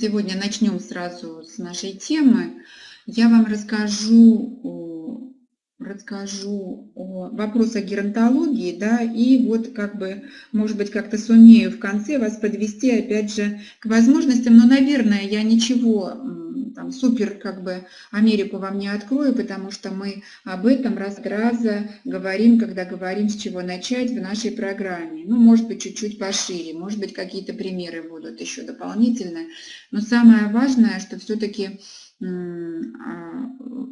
Сегодня начнем сразу с нашей темы. Я вам расскажу, расскажу о вопросах геронтологии, да, и вот как бы, может быть, как-то сумею в конце вас подвести, опять же, к возможностям, но, наверное, я ничего там супер как бы Америку вам не открою, потому что мы об этом раз раза говорим, когда говорим, с чего начать в нашей программе. Ну, может быть, чуть-чуть пошире, может быть, какие-то примеры будут еще дополнительные. Но самое важное, что все-таки а,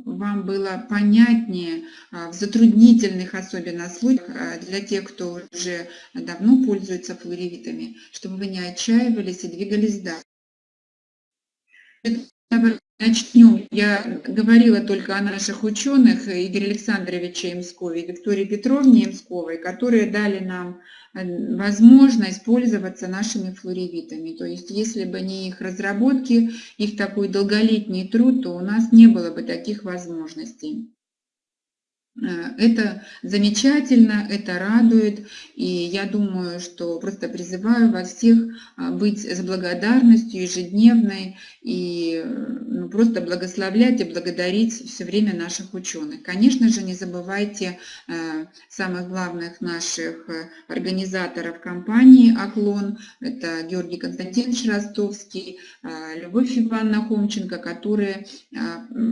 вам было понятнее а, в затруднительных особенно случаях а, для тех, кто уже давно пользуется флоревитами, чтобы вы не отчаивались и двигались дальше. Начнем. Я говорила только о наших ученых Игоре Александровиче Имскове и Виктории Петровне Имсковой, которые дали нам э, возможность пользоваться нашими флоревитами. То есть, если бы не их разработки, их такой долголетний труд, то у нас не было бы таких возможностей. Э, это замечательно, это радует, и я думаю, что просто призываю вас всех а, быть с благодарностью ежедневной и ну, просто благословлять и благодарить все время наших ученых. Конечно же, не забывайте э, самых главных наших э, организаторов компании «Оклон», это Георгий Константинович Ростовский, Любовь Ивановна Хомченко, которые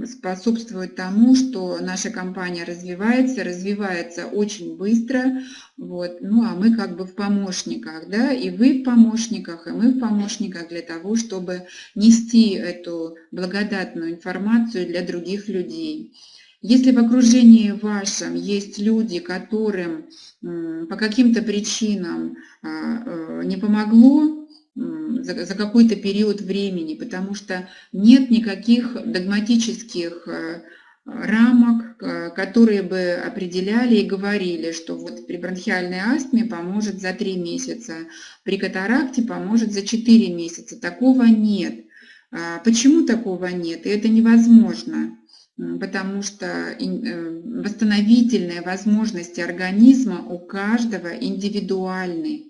способствуют тому, что наша компания развивается развивается, развивается очень быстро. Вот. Ну, а мы как бы в помощниках, да, и вы в помощниках, и мы в помощниках для того, чтобы нести эту благодатную информацию для других людей. Если в окружении вашем есть люди, которым по каким-то причинам а, э, не помогло, за, за какой-то период времени, потому что нет никаких догматических э, рамок, э, которые бы определяли и говорили, что вот при бронхиальной астме поможет за 3 месяца, при катаракте поможет за 4 месяца. Такого нет. А почему такого нет? И это невозможно, потому что э, восстановительные возможности организма у каждого индивидуальны.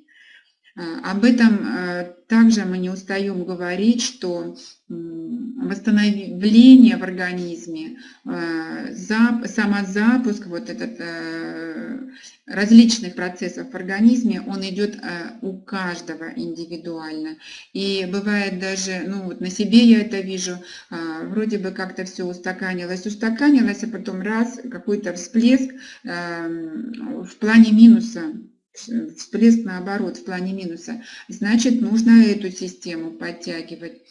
А, об этом а, также мы не устаем говорить, что восстановление в организме, а, самозапуск вот этот, различных процессов в организме, он идет у каждого индивидуально. И бывает даже, ну вот на себе я это вижу, вроде бы как-то все устаканилось, устаканилось, а потом раз, какой-то всплеск в плане минуса всплеск наоборот в плане минуса, значит нужно эту систему подтягивать.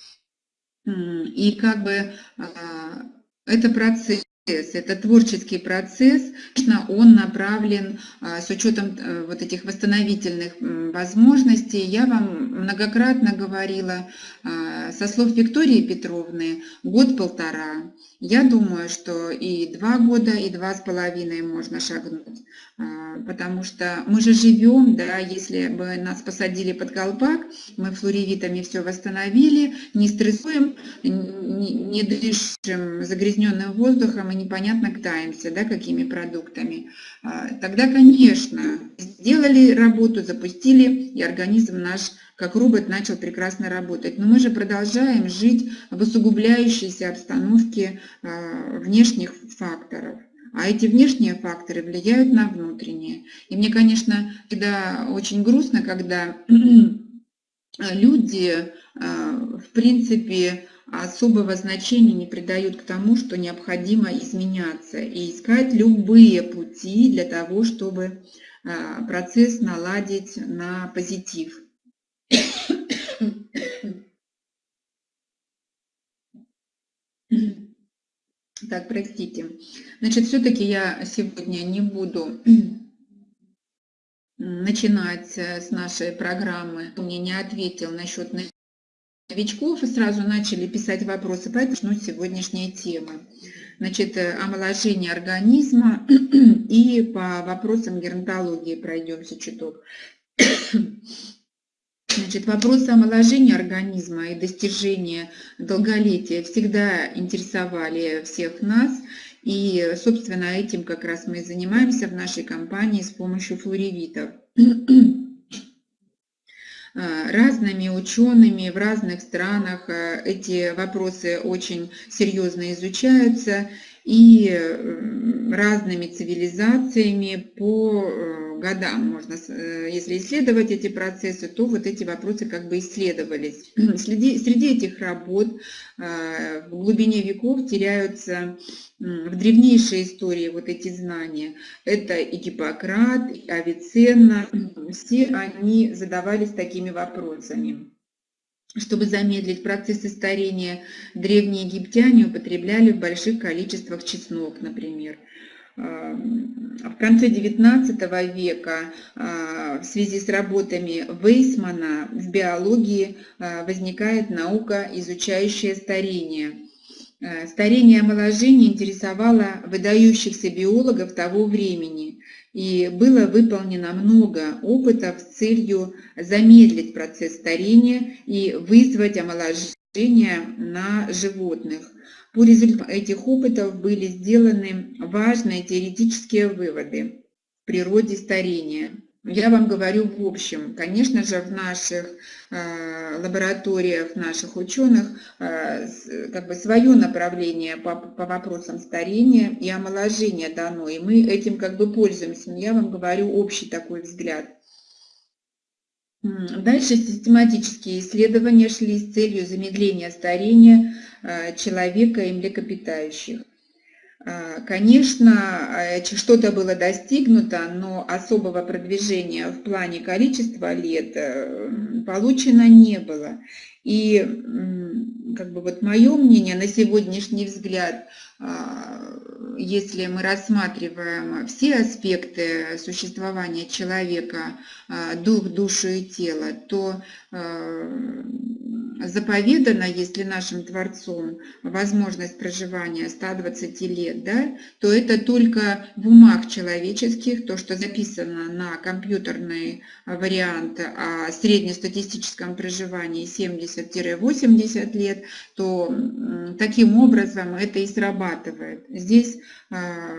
И как бы а, это процесс, это творческий процесс, конечно, он направлен а, с учетом э, вот этих восстановительных возможностей. Я вам многократно говорила а, со слов Виктории Петровны, год-полтора. Я думаю, что и два года, и два с половиной можно шагнуть. А, потому что мы же живем, да, если бы нас посадили под колпак, мы флоревитами все восстановили, не стрессуем, не дышим загрязненным воздухом и непонятно катаемся, да, какими продуктами. А, тогда, конечно, сделали работу, запустили, и организм наш как робот начал прекрасно работать. Но мы же продолжаем жить в усугубляющейся обстановке а, внешних факторов. А эти внешние факторы влияют на внутренние. И мне, конечно, всегда очень грустно, когда люди, а, в принципе, особого значения не придают к тому, что необходимо изменяться и искать любые пути для того, чтобы а, процесс наладить на позитив. Так, простите. Значит, все-таки я сегодня не буду начинать э, с нашей программы. Мне не ответил насчет новичков и сразу начали писать вопросы, поэтому начну сегодняшней темы. Значит, э, омоложение организма и по вопросам геронтологии пройдемся чуток. Значит, вопросы омоложения организма и достижения долголетия всегда интересовали всех нас. И, собственно, этим как раз мы и занимаемся в нашей компании с помощью флоревитов. разными учеными в разных странах эти вопросы очень серьезно изучаются и разными цивилизациями по годам можно, э, если исследовать эти процессы, то вот эти вопросы как бы исследовались. Среди, среди этих работ э, в глубине веков теряются в древнейшей истории вот эти знания. Это и Гиппократ, и Авиценна, все они задавались такими вопросами. Чтобы замедлить процессы старения, древние египтяне употребляли в больших количествах чеснок, например. В конце XIX века а, в связи с работами Вейсмана в биологии а, возникает наука, изучающая старение. А, старение и омоложение интересовало выдающихся биологов того времени, и было выполнено много опытов с целью замедлить процесс старения и вызвать омоложение на животных. По результатам этих опытов были сделаны важные теоретические выводы в природе старения. Я вам говорю в общем. Конечно же, в наших э, лабораториях, наших ученых э, как бы свое направление по, по вопросам старения и омоложения дано, и мы этим как бы пользуемся. Но я вам говорю общий такой взгляд. Дальше систематические исследования шли с целью замедления старения э, человека и млекопитающих. Э, конечно, э, что-то было достигнуто, но особого продвижения в плане количества лет получено не было. И как бы вот мое мнение на сегодняшний взгляд, если мы рассматриваем все аспекты существования человека, а, дух, душу и тело, то а, заповедана, если нашим Творцом возможность проживания 120 лет, да, то это только в умах человеческих, то, что записано на компьютерный вариант о среднестатистическом проживании 70-80 лет, то таким образом это и срабатывает. Здесь а,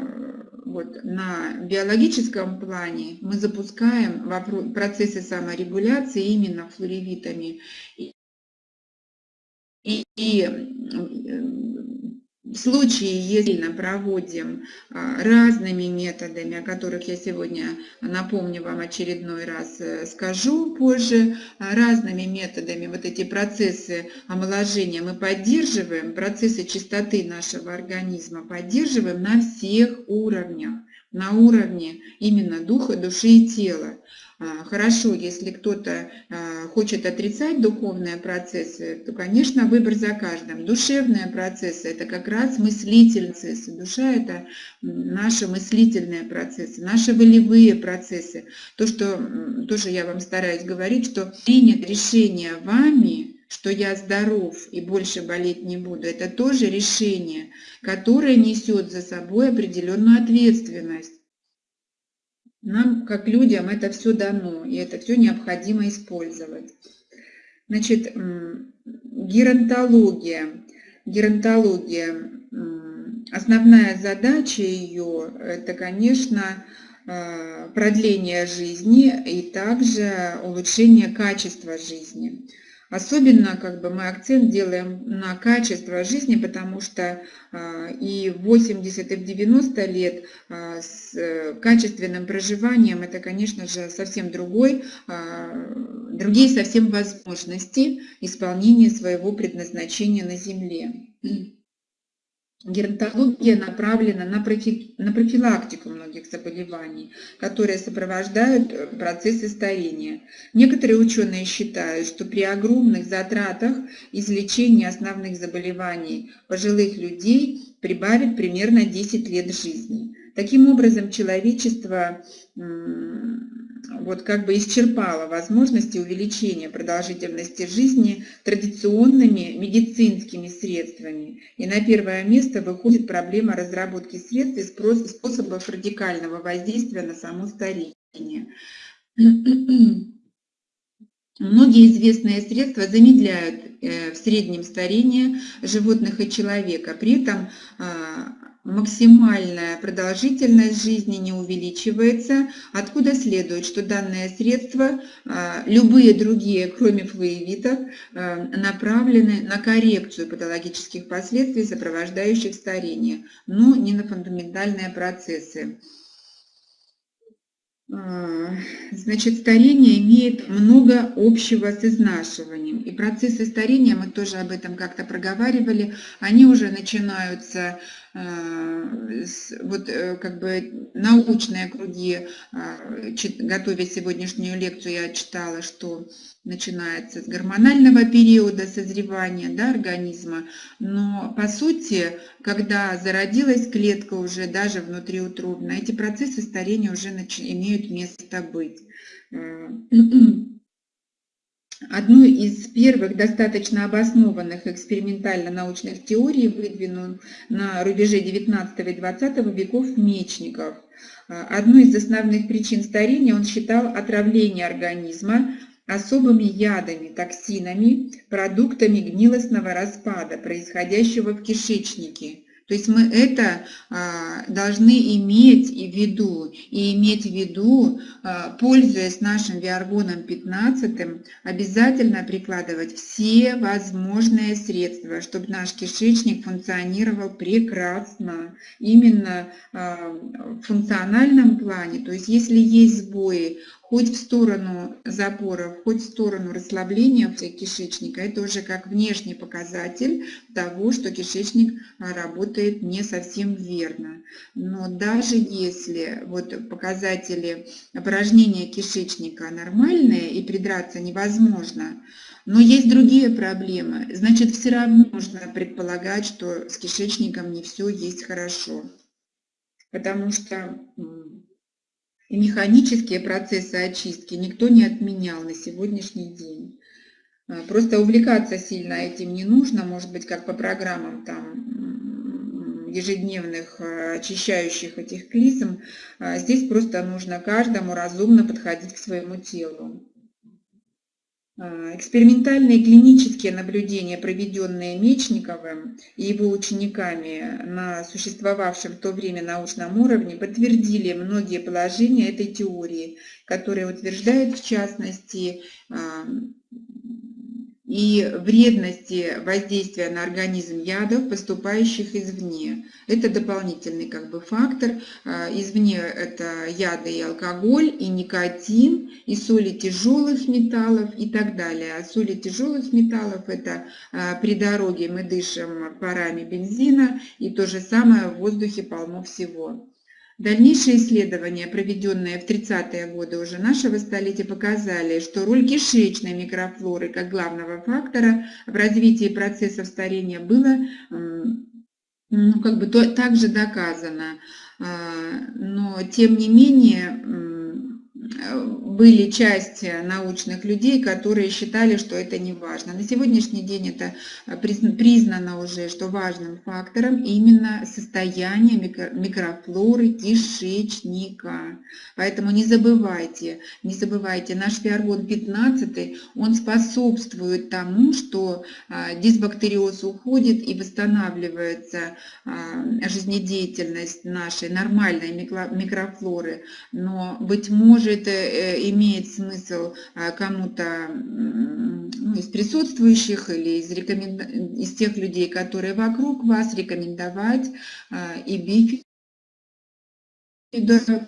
вот, на биологическом плане мы запускаем процессы саморегуляции именно флоревитами. И, и в случае, если мы проводим а, разными методами, о которых я сегодня напомню вам очередной раз, э, скажу позже, а, разными методами вот эти процессы омоложения мы поддерживаем, процессы чистоты нашего организма поддерживаем на всех уровнях, на уровне именно духа, души и тела. А, хорошо, если кто-то а, хочет отрицать духовные процессы, то, конечно, выбор за каждым. Душевные процессы – это как раз мыслительные процессы. Душа – это наши мыслительные процессы, наши волевые процессы. То, что тоже я вам стараюсь говорить, что принят решение вами, что я здоров и больше болеть не буду, это тоже решение, которое несет за собой определенную ответственность. Нам, как людям, это все дано, и это все необходимо использовать. Значит, геронтология. Геронтология, основная задача ее, это, конечно, э, продление жизни и также улучшение качества жизни. Особенно как бы мы акцент делаем на качество жизни, потому что а, и в 80, и в 90 лет а, с э, качественным проживанием это, конечно же, совсем другой, а, другие совсем возможности исполнения своего предназначения на Земле. Геронтология направлена на, профи, на профилактику многих заболеваний, которые сопровождают э, процессы старения. Некоторые ученые считают, что при огромных затратах излечение основных заболеваний пожилых людей прибавит примерно 10 лет жизни. Таким образом, человечество вот как бы исчерпала возможности увеличения продолжительности жизни традиционными медицинскими средствами. И на первое место выходит проблема разработки средств и способов радикального воздействия на само старение. Многие известные средства замедляют э, в среднем старение животных и человека. При этом а, максимальная продолжительность жизни не увеличивается, откуда следует, что данное средство, а, любые другие, кроме флуевитов, а, направлены на коррекцию патологических последствий, сопровождающих старение, но не на фундаментальные процессы. А, значит, старение имеет много общего с изнашиванием. И процессы старения, мы тоже об этом как-то проговаривали, они уже начинаются вот э, как бы научные круги, э, готовя сегодняшнюю лекцию, я читала, что начинается с гормонального периода созревания да, организма, но по сути, когда зародилась клетка уже даже внутриутробно, эти процессы старения уже имеют место быть. Одну из первых достаточно обоснованных экспериментально-научных теорий выдвинул на рубеже 19 и 20 веков Мечников. Одной из основных причин старения он считал отравление организма особыми ядами, токсинами, продуктами гнилостного распада, происходящего в кишечнике. То есть мы это а, должны иметь в виду. И иметь в виду, а, пользуясь нашим Виаргоном 15, обязательно прикладывать все возможные средства, чтобы наш кишечник функционировал прекрасно. Именно а, в функциональном плане. То есть если есть сбои, хоть в сторону запоров, хоть в сторону расслабления кишечника. Это уже как внешний показатель того, что кишечник а, работает не совсем верно. Но даже если вот показатели опорожнения кишечника нормальные и придраться невозможно, но есть другие проблемы, значит все равно нужно предполагать, что с кишечником не все есть хорошо. Потому что механические процессы очистки никто не отменял на сегодняшний день. А, просто увлекаться сильно этим не нужно, может быть, как по программам там ежедневных а, очищающих этих клизм. А, здесь просто нужно каждому разумно подходить к своему телу. А, экспериментальные клинические наблюдения, проведенные Мечниковым и его учениками на существовавшем в то время научном уровне, подтвердили многие положения этой теории, которые утверждают в частности а, и вредности воздействия на организм ядов, поступающих извне. Это дополнительный как бы фактор. А, извне это яды и алкоголь, и никотин, и соли тяжелых металлов и так далее. А соли тяжелых металлов это а, при дороге мы дышим парами бензина, и то же самое в воздухе полно всего. Дальнейшие исследования, проведенные в 30-е годы уже нашего столетия, показали, что роль кишечной микрофлоры как главного фактора в развитии процессов старения была ну, как бы также доказано. А, но тем не менее были части научных людей, которые считали, что это не важно. На сегодняшний день это а, признано уже, что важным фактором именно состояние микрофлоры кишечника. Поэтому не забывайте, не забывайте, наш фиаргон 15, он способствует тому, что а, дисбактериоз уходит и восстанавливается а, жизнедеятельность нашей нормальной микрофлоры. Но, быть может, э, имеет смысл а, кому-то ну, из присутствующих или из, рекоменда... из тех людей, которые вокруг вас, рекомендовать а, и бифи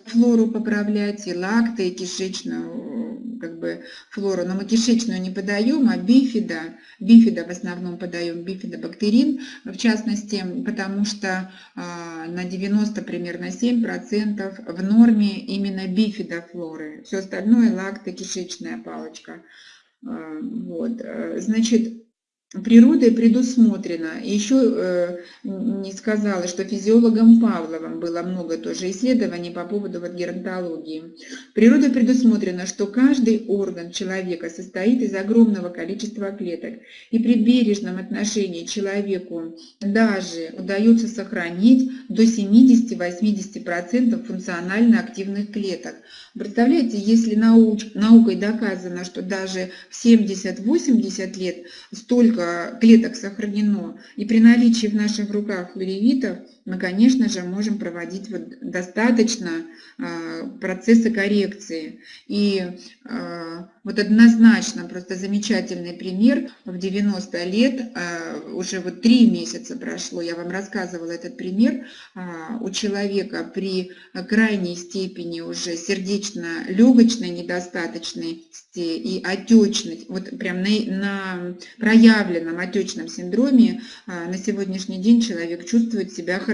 флору поправлять, и лакты, и кишечную как бы, флору. Но мы кишечную не подаем, а бифида. Бифида в основном подаем, бифидобактерин, в частности, потому что а, на 90 примерно 7% в норме именно бифидофлоры. Все остальное лакты, кишечная палочка. А, вот. Значит, природой предусмотрено. Еще э, не сказала, что физиологом Павловым было много тоже исследований по поводу вот геронтологии. Природой предусмотрено, что каждый орган человека состоит из огромного количества клеток. И при бережном отношении человеку даже удается сохранить до 70-80% функционально активных клеток. Представляете, если науч, наукой доказано, что даже в 70-80 лет столько клеток сохранено, и при наличии в наших руках флоревитов мы, конечно же, можем проводить вот достаточно а, процессы коррекции. И а, вот однозначно, просто замечательный пример, в 90 лет, а, уже вот три месяца прошло, я вам рассказывала этот пример, у человека при крайней степени уже сердечно-легочной недостаточности и отечности, вот прям на, на проявленном отечном синдроме на сегодняшний день человек чувствует себя хорошо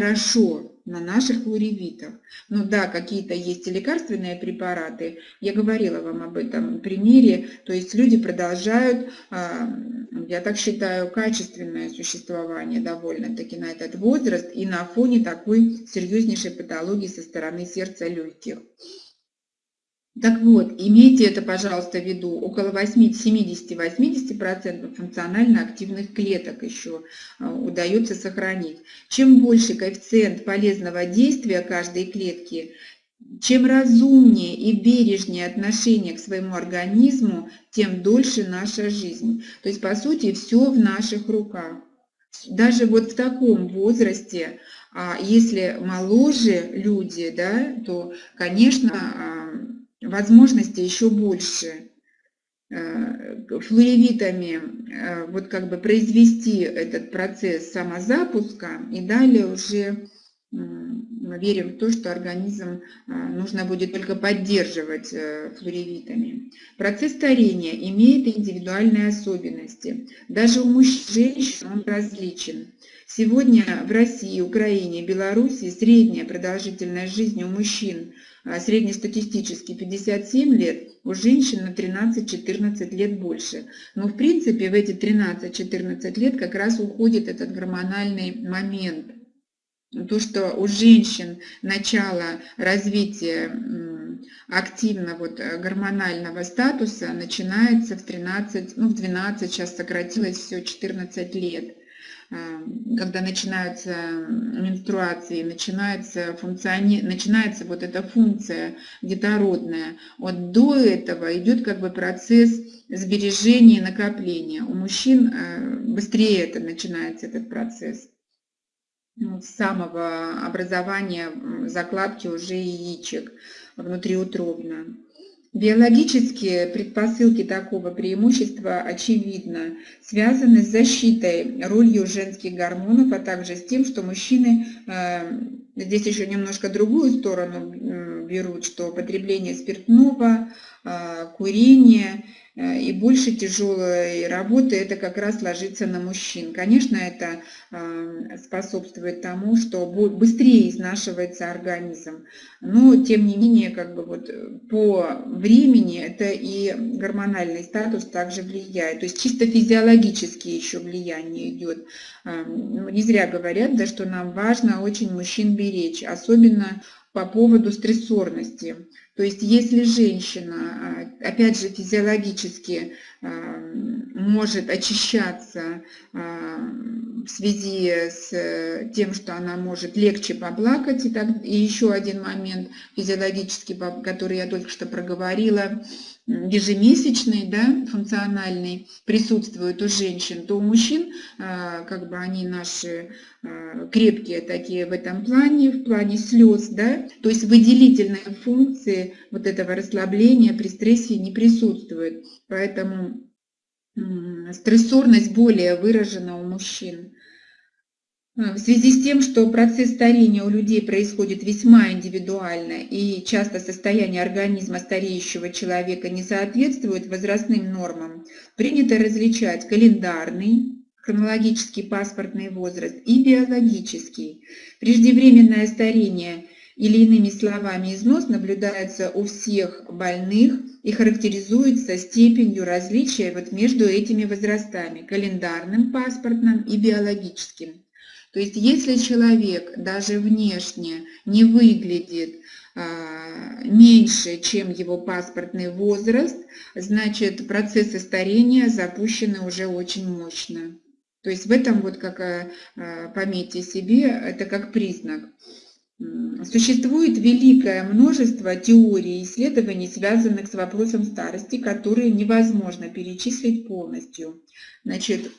на наших флоревитах. Ну да, какие-то есть лекарственные препараты. Я говорила вам об этом примере. То есть люди продолжают, а, я так считаю, качественное существование довольно-таки на этот возраст и на фоне такой серьезнейшей патологии со стороны сердца легких. Так вот, имейте это, пожалуйста, в виду. Около 70-80% функционально активных клеток еще а, удается сохранить. Чем больше коэффициент полезного действия каждой клетки, чем разумнее и бережнее отношение к своему организму, тем дольше наша жизнь. То есть, по сути, все в наших руках. Даже вот в таком возрасте, а если моложе люди, да, то, конечно, а, возможности еще больше э, флуоревитами э, вот как бы произвести этот процесс самозапуска и далее уже мы верим в то, что организм э, нужно будет только поддерживать флуоревитами. Процесс старения имеет индивидуальные особенности. Даже у мужчин женщин он различен. Сегодня в России, Украине, Беларуси средняя продолжительность жизни у мужчин а среднестатистически 57 лет, у женщин на 13-14 лет больше. Но в принципе в эти 13-14 лет как раз уходит этот гормональный момент. То, что у женщин начало развития активно вот э, гормонального статуса начинается в 13, ну в 12, сейчас сократилось все 14 лет. Эм, когда начинаются менструации, начинается, функциони... начинается вот эта функция детородная. Вот до этого идет как бы процесс сбережения и накопления. У мужчин э, быстрее это начинается, этот процесс. С самого образования закладки уже яичек внутриутробно. Биологические предпосылки такого преимущества, очевидно, связаны с защитой, ролью женских гормонов, а также с тем, что мужчины, э, здесь еще немножко другую сторону берут, что потребление спиртного, э, курение – и больше тяжелой работы это как раз ложится на мужчин. Конечно, это э, способствует тому, что быстрее изнашивается организм, но тем не менее как бы вот по времени это и гормональный статус также влияет. То есть чисто физиологически еще влияние идет. Э, не зря говорят, да, что нам важно очень мужчин беречь, особенно по поводу стрессорности. То есть если женщина, а, опять же, физиологически а, может очищаться а, в связи с тем, что она может легче поплакать, и, так, и еще один момент физиологический, который я только что проговорила, ежемесячный, да, функциональный присутствует у женщин, то у мужчин, а, как бы они наши а, крепкие такие в этом плане, в плане слез, да, то есть выделительные функции вот этого расслабления при стрессе не присутствует, поэтому стрессорность более выражена у мужчин. В связи с тем, что процесс старения у людей происходит весьма индивидуально и часто состояние организма стареющего человека не соответствует возрастным нормам, принято различать календарный, хронологический паспортный возраст и биологический. Преждевременное старение или иными словами износ наблюдается у всех больных и характеризуется степенью различия вот между этими возрастами – календарным, паспортным и биологическим. То есть если человек даже внешне не выглядит а, меньше, чем его паспортный возраст, значит процессы старения запущены уже очень мощно. То есть в этом вот как а, а, пометьте себе, это как признак. Существует великое множество теорий и исследований, связанных с вопросом старости, которые невозможно перечислить полностью. Значит,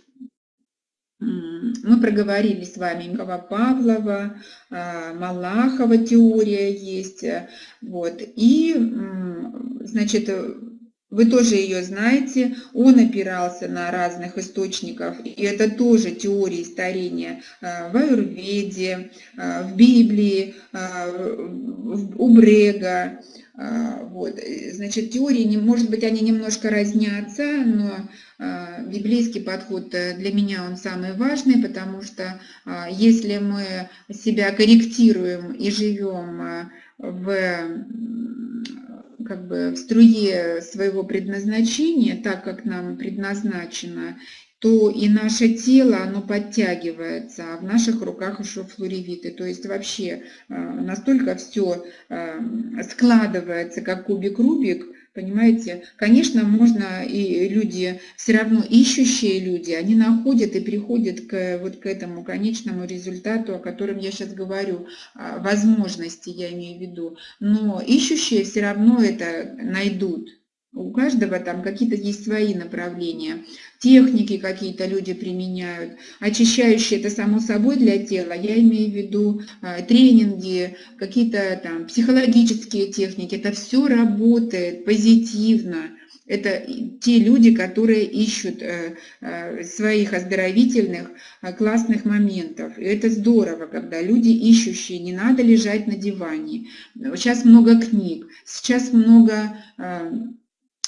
мы проговорили с вами Микова Павлова, а, Малахова теория есть. Вот. И, значит, вы тоже ее знаете, он опирался на разных источников, и это тоже теории старения а, в Аюрведе, а, в Библии, у Брега, вот. Значит, теории, может быть, они немножко разнятся, но библейский подход э, для меня он самый важный, потому что если мы себя корректируем и живем в как бы в струе своего предназначения, так как нам предназначено, то и наше тело, оно подтягивается, а в наших руках еще флоревиты. То есть вообще э, настолько все э, складывается, как кубик-рубик, понимаете? Конечно, можно, и люди, все равно ищущие люди, они находят и приходят к, вот к этому конечному результату, о котором я сейчас говорю, возможности я имею в виду. Но ищущие все равно это найдут. У каждого там какие-то есть свои направления, техники какие-то люди применяют, очищающие это само собой для тела, я имею в виду э, тренинги, какие-то там психологические техники, это все работает позитивно. Это те люди, которые ищут э, э, своих оздоровительных э, классных моментов. И это здорово, когда люди ищущие, не надо лежать на диване. Сейчас много книг, сейчас много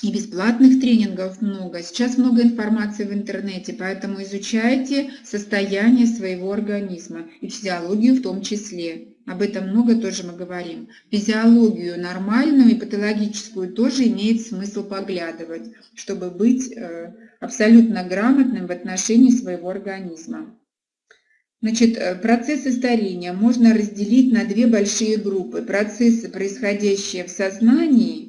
и бесплатных тренингов много. Сейчас много информации в интернете, поэтому изучайте состояние своего организма и физиологию в том числе. Об этом много тоже мы говорим. Физиологию нормальную и патологическую тоже имеет смысл поглядывать, чтобы быть э, абсолютно грамотным в отношении своего организма. Значит, э, процессы старения можно разделить на две большие группы. Процессы, происходящие в сознании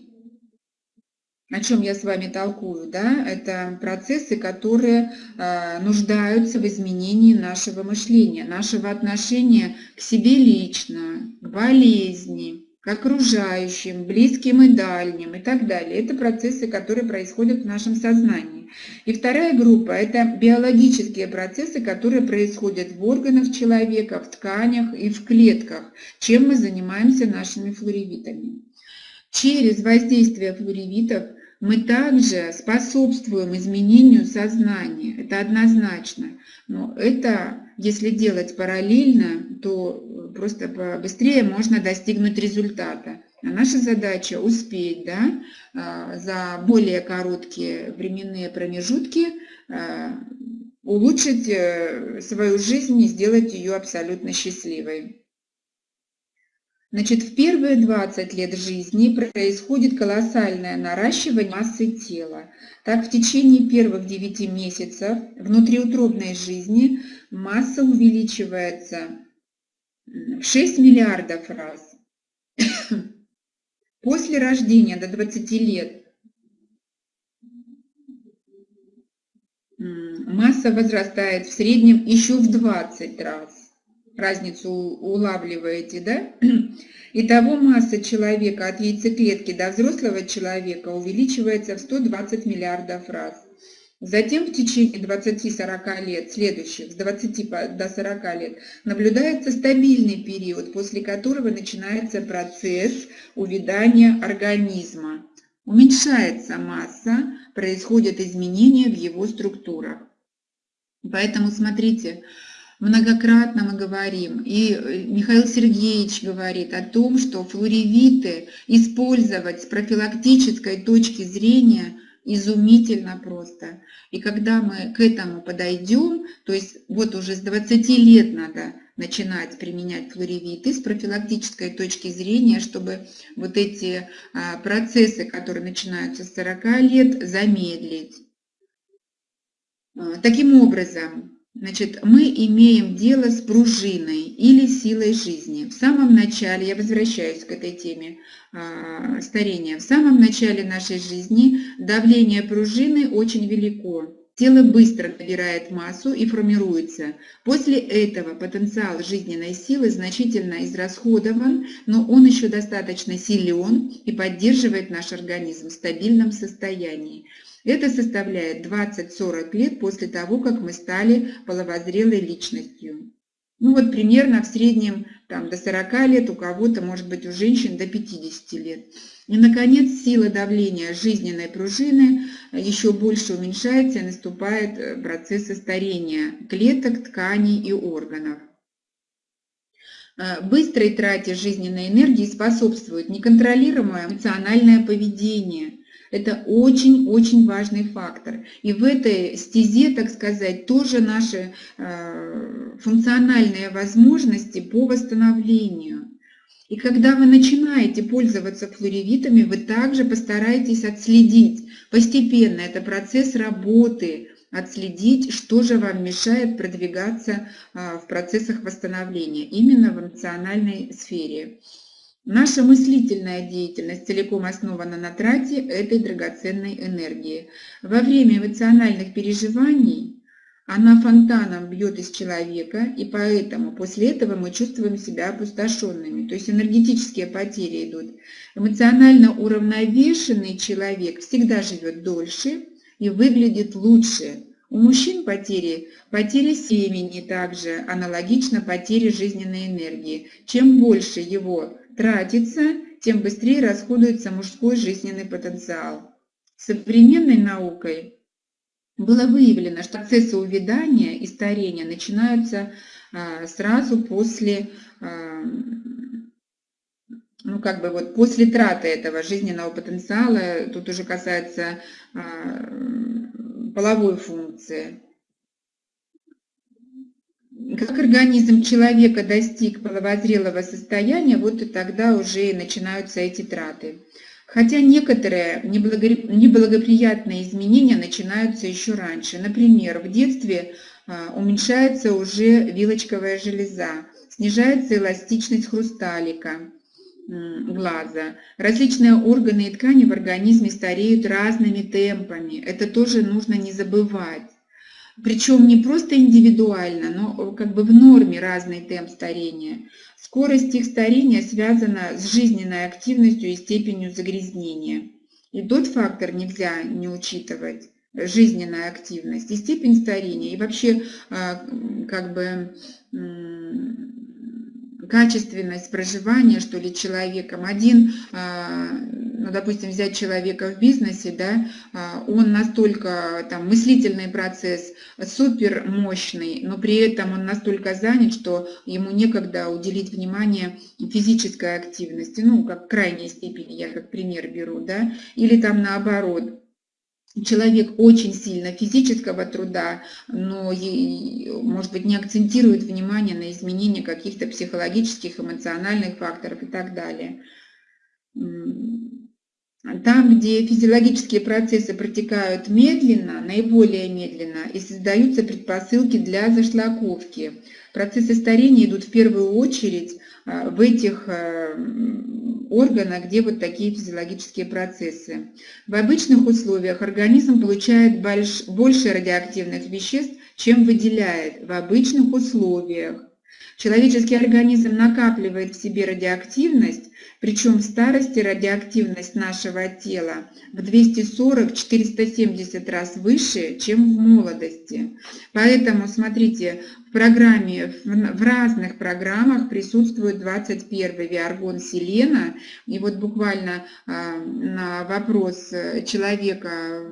о чем я с вами толкую, да, это процессы, которые э, нуждаются в изменении нашего мышления, нашего отношения к себе лично, к болезни, к окружающим, близким и дальним и так далее. Это процессы, которые происходят в нашем сознании. И вторая группа – это биологические процессы, которые происходят в органах человека, в тканях и в клетках, чем мы занимаемся нашими флоревитами. Через воздействие флоревитов мы также способствуем изменению сознания, это однозначно. Но это, если делать параллельно, то просто быстрее можно достигнуть результата. А наша задача успеть да, а, за более короткие временные промежутки а, улучшить э, свою жизнь и сделать ее абсолютно счастливой. Значит, в первые 20 лет жизни происходит колоссальное наращивание массы тела. Так, в течение первых 9 месяцев внутриутробной жизни масса увеличивается в 6 миллиардов раз. После рождения до 20 лет масса возрастает в среднем еще в 20 раз разницу улавливаете, да? Итого масса человека от яйцеклетки до взрослого человека увеличивается в 120 миллиардов раз. Затем в течение 20-40 лет, следующих, с 20 до 40 лет, наблюдается стабильный период, после которого начинается процесс увядания организма. Уменьшается масса, происходят изменения в его структурах. Поэтому смотрите, многократно мы говорим, и э, Михаил Сергеевич говорит о том, что флоревиты использовать с профилактической точки зрения изумительно просто. И когда мы к этому подойдем, то есть вот уже с 20 лет надо начинать применять флоревиты с профилактической точки зрения, чтобы вот эти а, процессы, которые начинаются с 40 лет, замедлить. А, таким образом, Значит, мы имеем дело с пружиной или силой жизни. В самом начале, я возвращаюсь к этой теме э, старения, в самом начале нашей жизни давление пружины очень велико. Тело быстро набирает массу и формируется. После этого потенциал жизненной силы значительно израсходован, но он еще достаточно силен и поддерживает наш организм в стабильном состоянии. Это составляет 20-40 лет после того, как мы стали половозрелой личностью. Ну вот примерно в среднем там, до 40 лет, у кого-то, может быть, у женщин до 50 лет. И, наконец, сила давления жизненной пружины еще больше уменьшается и наступает э, процесс старения клеток, тканей и органов. Э, быстрой трате жизненной энергии способствует неконтролируемое эмоциональное поведение – это очень-очень важный фактор. И в этой стезе, так сказать, тоже наши э, функциональные возможности по восстановлению. И когда вы начинаете пользоваться флоревитами, вы также постараетесь отследить постепенно, это процесс работы, отследить, что же вам мешает продвигаться э, в процессах восстановления именно в эмоциональной сфере. Наша мыслительная деятельность целиком основана на трате этой драгоценной энергии. Во время эмоциональных переживаний она фонтаном бьет из человека, и поэтому после этого мы чувствуем себя опустошенными, то есть энергетические потери идут. Эмоционально уравновешенный человек всегда живет дольше и выглядит лучше. У мужчин потери, потери семени также, аналогично потере жизненной энергии. Чем больше его тратится, тем быстрее расходуется мужской жизненный потенциал. Современной наукой было выявлено, что процессы увядания и старения начинаются а, сразу после, а, ну как бы вот после траты этого жизненного потенциала, тут уже касается а, половой функции. Как организм человека достиг половозрелого состояния, вот и тогда уже начинаются эти траты. Хотя некоторые неблагоприятные изменения начинаются еще раньше. Например, в детстве а, уменьшается уже вилочковая железа, снижается эластичность хрусталика глаза. Различные органы и ткани в организме стареют разными темпами. Это тоже нужно не забывать. Причем не просто индивидуально, но как бы в норме разный темп старения. Скорость их старения связана с жизненной активностью и степенью загрязнения. И тот фактор нельзя не учитывать жизненная активность и степень старения, и вообще а, как бы качественность проживания, что ли, человеком. Один, а, ну, допустим, взять человека в бизнесе, да, а, он настолько, там, мыслительный процесс супер мощный, но при этом он настолько занят, что ему некогда уделить внимание физической активности, ну, как крайней степени, я как пример беру, да, или там наоборот, человек очень сильно физического труда, но, может быть, не акцентирует внимание на изменение каких-то психологических, эмоциональных факторов и так далее. Там, где физиологические процессы протекают медленно, наиболее медленно, и создаются предпосылки для зашлаковки. Процессы старения идут в первую очередь а, в этих а, органа, где вот такие физиологические процессы. В обычных условиях организм получает больш, больше радиоактивных веществ, чем выделяет в обычных условиях. Человеческий организм накапливает в себе радиоактивность, причем в старости радиоактивность нашего тела в 240-470 раз выше, чем в молодости. Поэтому, смотрите, в программе, в разных программах присутствует 21 виаргон Селена. И вот буквально а, на вопрос э, человека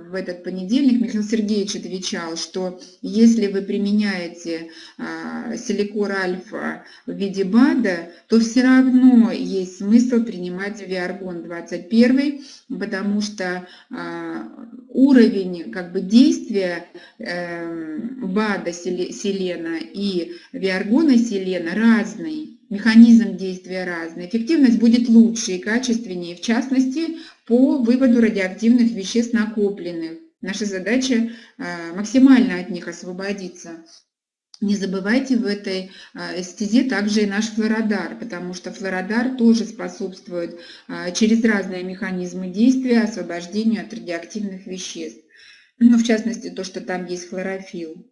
в этот понедельник Михаил Сергеевич отвечал, что если вы применяете а, силикор альфа в виде БАДа, то все равно есть смысл принимать виаргон 21, потому что а, уровень как бы, действия эм, БАДа Селена и виаргона Селена разный, механизм действия разный. Эффективность будет лучше и качественнее, в частности, по выводу радиоактивных веществ накопленных. Наша задача а, максимально от них освободиться. Не забывайте в этой а, стезе также и наш флородар, потому что флородар тоже способствует а, через разные механизмы действия освобождению от радиоактивных веществ. Ну, в частности, то, что там есть хлорофилл.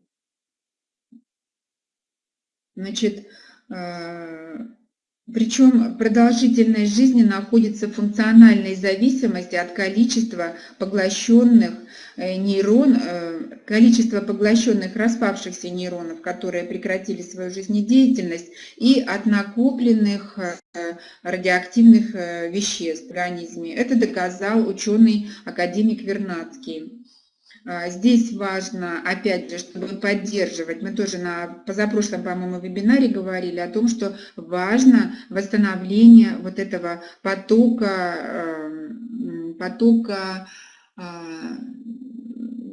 Значит, а, Причем продолжительность жизни находится в функциональной зависимости от количества поглощенных э, нейрон, э, количества поглощенных распавшихся нейронов, которые прекратили свою жизнедеятельность, и от накопленных э, радиоактивных веществ в организме. Это доказал ученый академик Вернадский. А, здесь важно, опять же, чтобы поддерживать, мы тоже на позапрошлом, по-моему, вебинаре говорили о том, что важно восстановление вот этого потока, эм, потока а,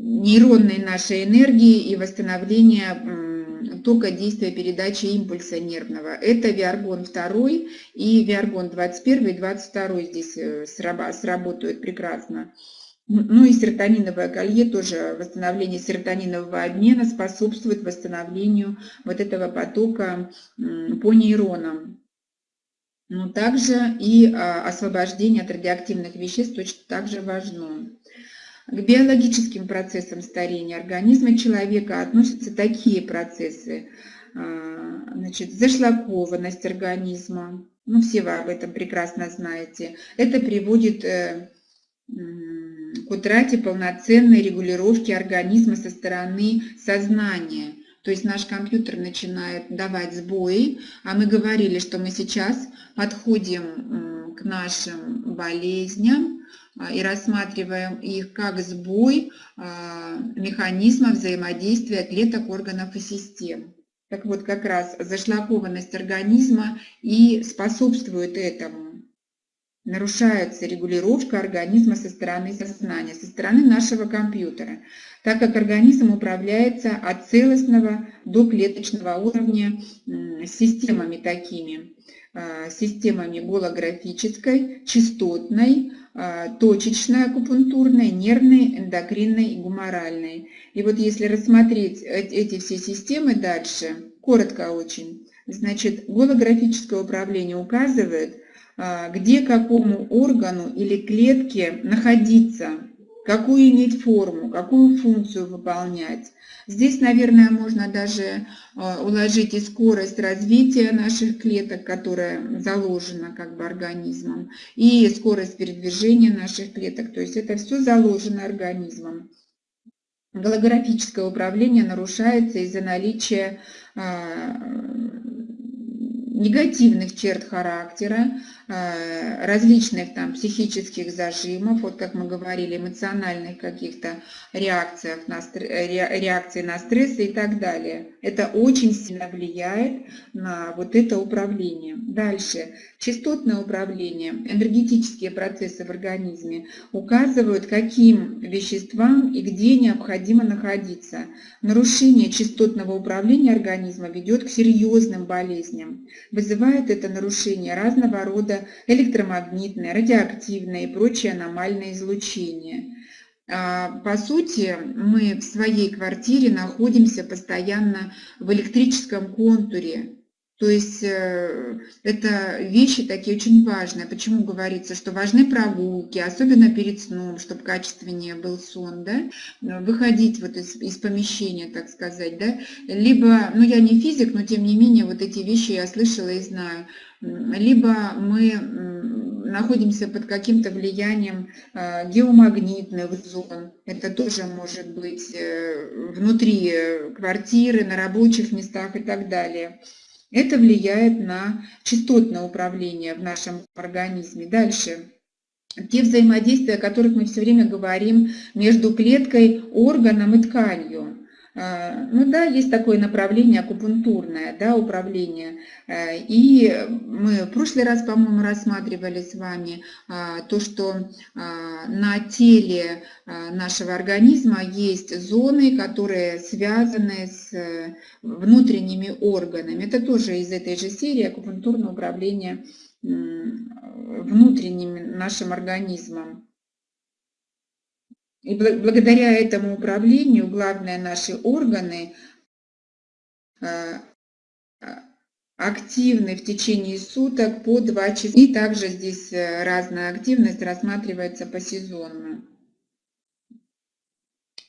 нейронной нашей энергии и восстановление тока действия передачи импульса нервного. Это Виаргон 2 и Виаргон 21 и 22 здесь э, сработают прекрасно. Ну и серотониновое колье тоже, восстановление серотонинового обмена способствует восстановлению вот этого потока по нейронам. Но также и а, освобождение от радиоактивных веществ точно так же важно. К биологическим процессам старения организма человека относятся такие процессы. А, значит, зашлакованность организма, ну все вы об этом прекрасно знаете. Это приводит э, к утрате полноценной регулировки организма со стороны сознания. То есть наш компьютер начинает давать сбои, а мы говорили, что мы сейчас подходим к нашим болезням а, и рассматриваем их как сбой а, механизма взаимодействия клеток, органов и систем. Так вот, как раз зашлакованность организма и способствует этому нарушается регулировка организма со стороны сознания, со стороны нашего компьютера, так как организм управляется от целостного до клеточного уровня системами такими, а, системами голографической, частотной, а, точечной акупунктурной, нервной, эндокринной и гуморальной. И вот если рассмотреть эти все системы дальше, коротко очень, значит, голографическое управление указывает, где какому органу или клетке находиться, какую иметь форму, какую функцию выполнять. Здесь, наверное, можно даже а, уложить и скорость развития наших клеток, которая заложена как бы организмом, и скорость передвижения наших клеток. То есть это все заложено организмом. Голографическое управление нарушается из-за наличия а, негативных черт характера, Э, различных там психических зажимов, вот как мы говорили, эмоциональных каких-то реакциях на, реакции на стресс и так далее. Это очень сильно влияет на вот это управление. Дальше. Частотное управление, энергетические процессы в организме указывают, каким веществам и где необходимо находиться. Нарушение частотного управления организма ведет к серьезным болезням. Вызывает это нарушение разного рода рода электромагнитное, радиоактивное и прочее аномальное излучение. А, по сути, мы в своей квартире находимся постоянно в электрическом контуре, то есть э, это вещи такие очень важные. Почему говорится, что важны прогулки, особенно перед сном, чтобы качественнее был сон, да? выходить вот из, из помещения, так сказать. Да? Либо, ну я не физик, но тем не менее вот эти вещи я слышала и знаю. Либо мы находимся под каким-то влиянием э, геомагнитных зон. Это тоже может быть э, внутри квартиры, на рабочих местах и так далее. Это влияет на частотное управление в нашем организме. Дальше. Те взаимодействия, о которых мы все время говорим между клеткой, органом и тканью. А, ну да, есть такое направление акупунктурное, да, управление. Э, и мы в прошлый раз, по-моему, рассматривали с вами а, то, что а, на теле нашего организма есть зоны, которые связаны с э, внутренними органами. Это тоже из этой же серии акупунктурное управление внутренним нашим организмом. И благодаря этому управлению главные наши органы а, а, активны в течение суток по 2 часа. И также здесь э, разная активность рассматривается посезонно.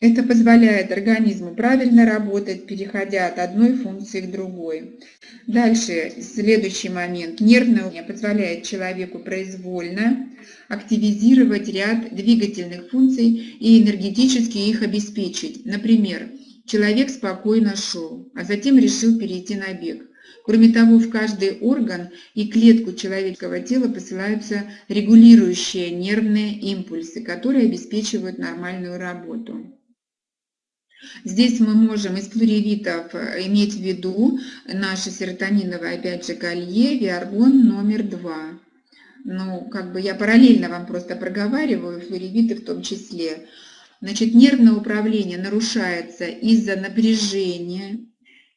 Это позволяет организму правильно работать, переходя от одной функции к другой. Дальше, следующий момент. Нервное уровень позволяет человеку произвольно активизировать ряд двигательных функций и энергетически их обеспечить. Например, человек спокойно шел, а затем решил перейти на бег. Кроме того, в каждый орган и клетку человеческого тела посылаются регулирующие нервные импульсы, которые обеспечивают нормальную работу. Здесь мы можем из плуревитов э, иметь в виду наше серотониновое, опять же, колье, виаргон номер два. Ну, как бы я параллельно вам просто проговариваю, флоревиты в том числе. Значит, нервное управление нарушается из-за напряжения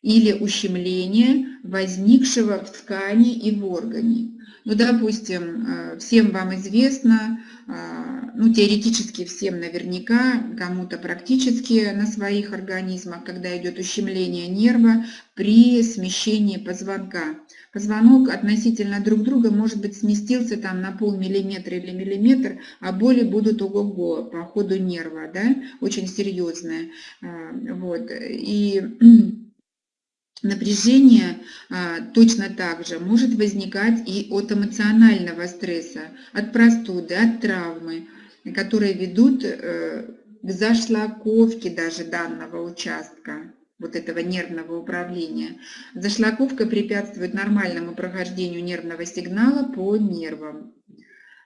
или ущемления, возникшего в ткани и в органе. Ну, допустим, э, всем вам известно, ну, теоретически всем наверняка, кому-то практически на своих организмах, когда идет ущемление нерва при смещении позвонка. Позвонок относительно друг друга, может быть, сместился там на полмиллиметра или миллиметр, а боли будут ого-го по ходу нерва, да, очень серьезные. Э, вот. И Напряжение а, точно так же может возникать и от эмоционального стресса, от простуды, от травмы, которые ведут э, к зашлаковке даже данного участка вот этого нервного управления. Зашлаковка препятствует нормальному прохождению нервного сигнала по нервам.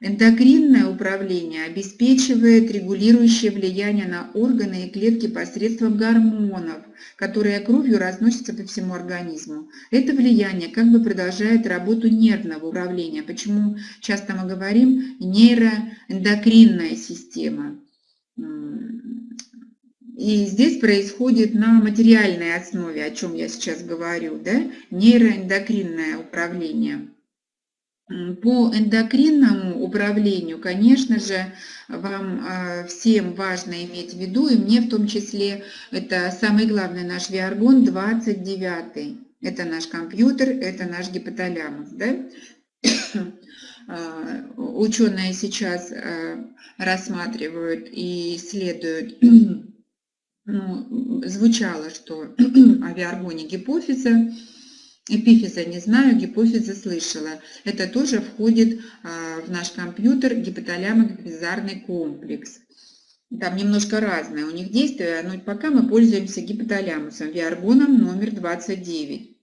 Эндокринное управление обеспечивает регулирующее влияние на органы и клетки посредством гормонов, которые кровью разносятся по всему организму. Это влияние как бы продолжает работу нервного управления. Почему часто мы говорим нейроэндокринная система. И здесь происходит на материальной основе, о чем я сейчас говорю, да? нейроэндокринное управление. По эндокринному управлению, конечно же, вам а, всем важно иметь в виду, и мне в том числе, это самый главный наш Виаргон 29. Это наш компьютер, это наш гипоталямус. Да? А, ученые сейчас а, рассматривают и исследуют, ну, звучало, что о Виаргоне гипофиза, Эпифиза не знаю, гипофиза слышала. Это тоже входит а, в наш компьютер гипоталямо-гипофизарный комплекс. Там немножко разное у них действие, но пока мы пользуемся гипоталямусом, виаргоном номер 29.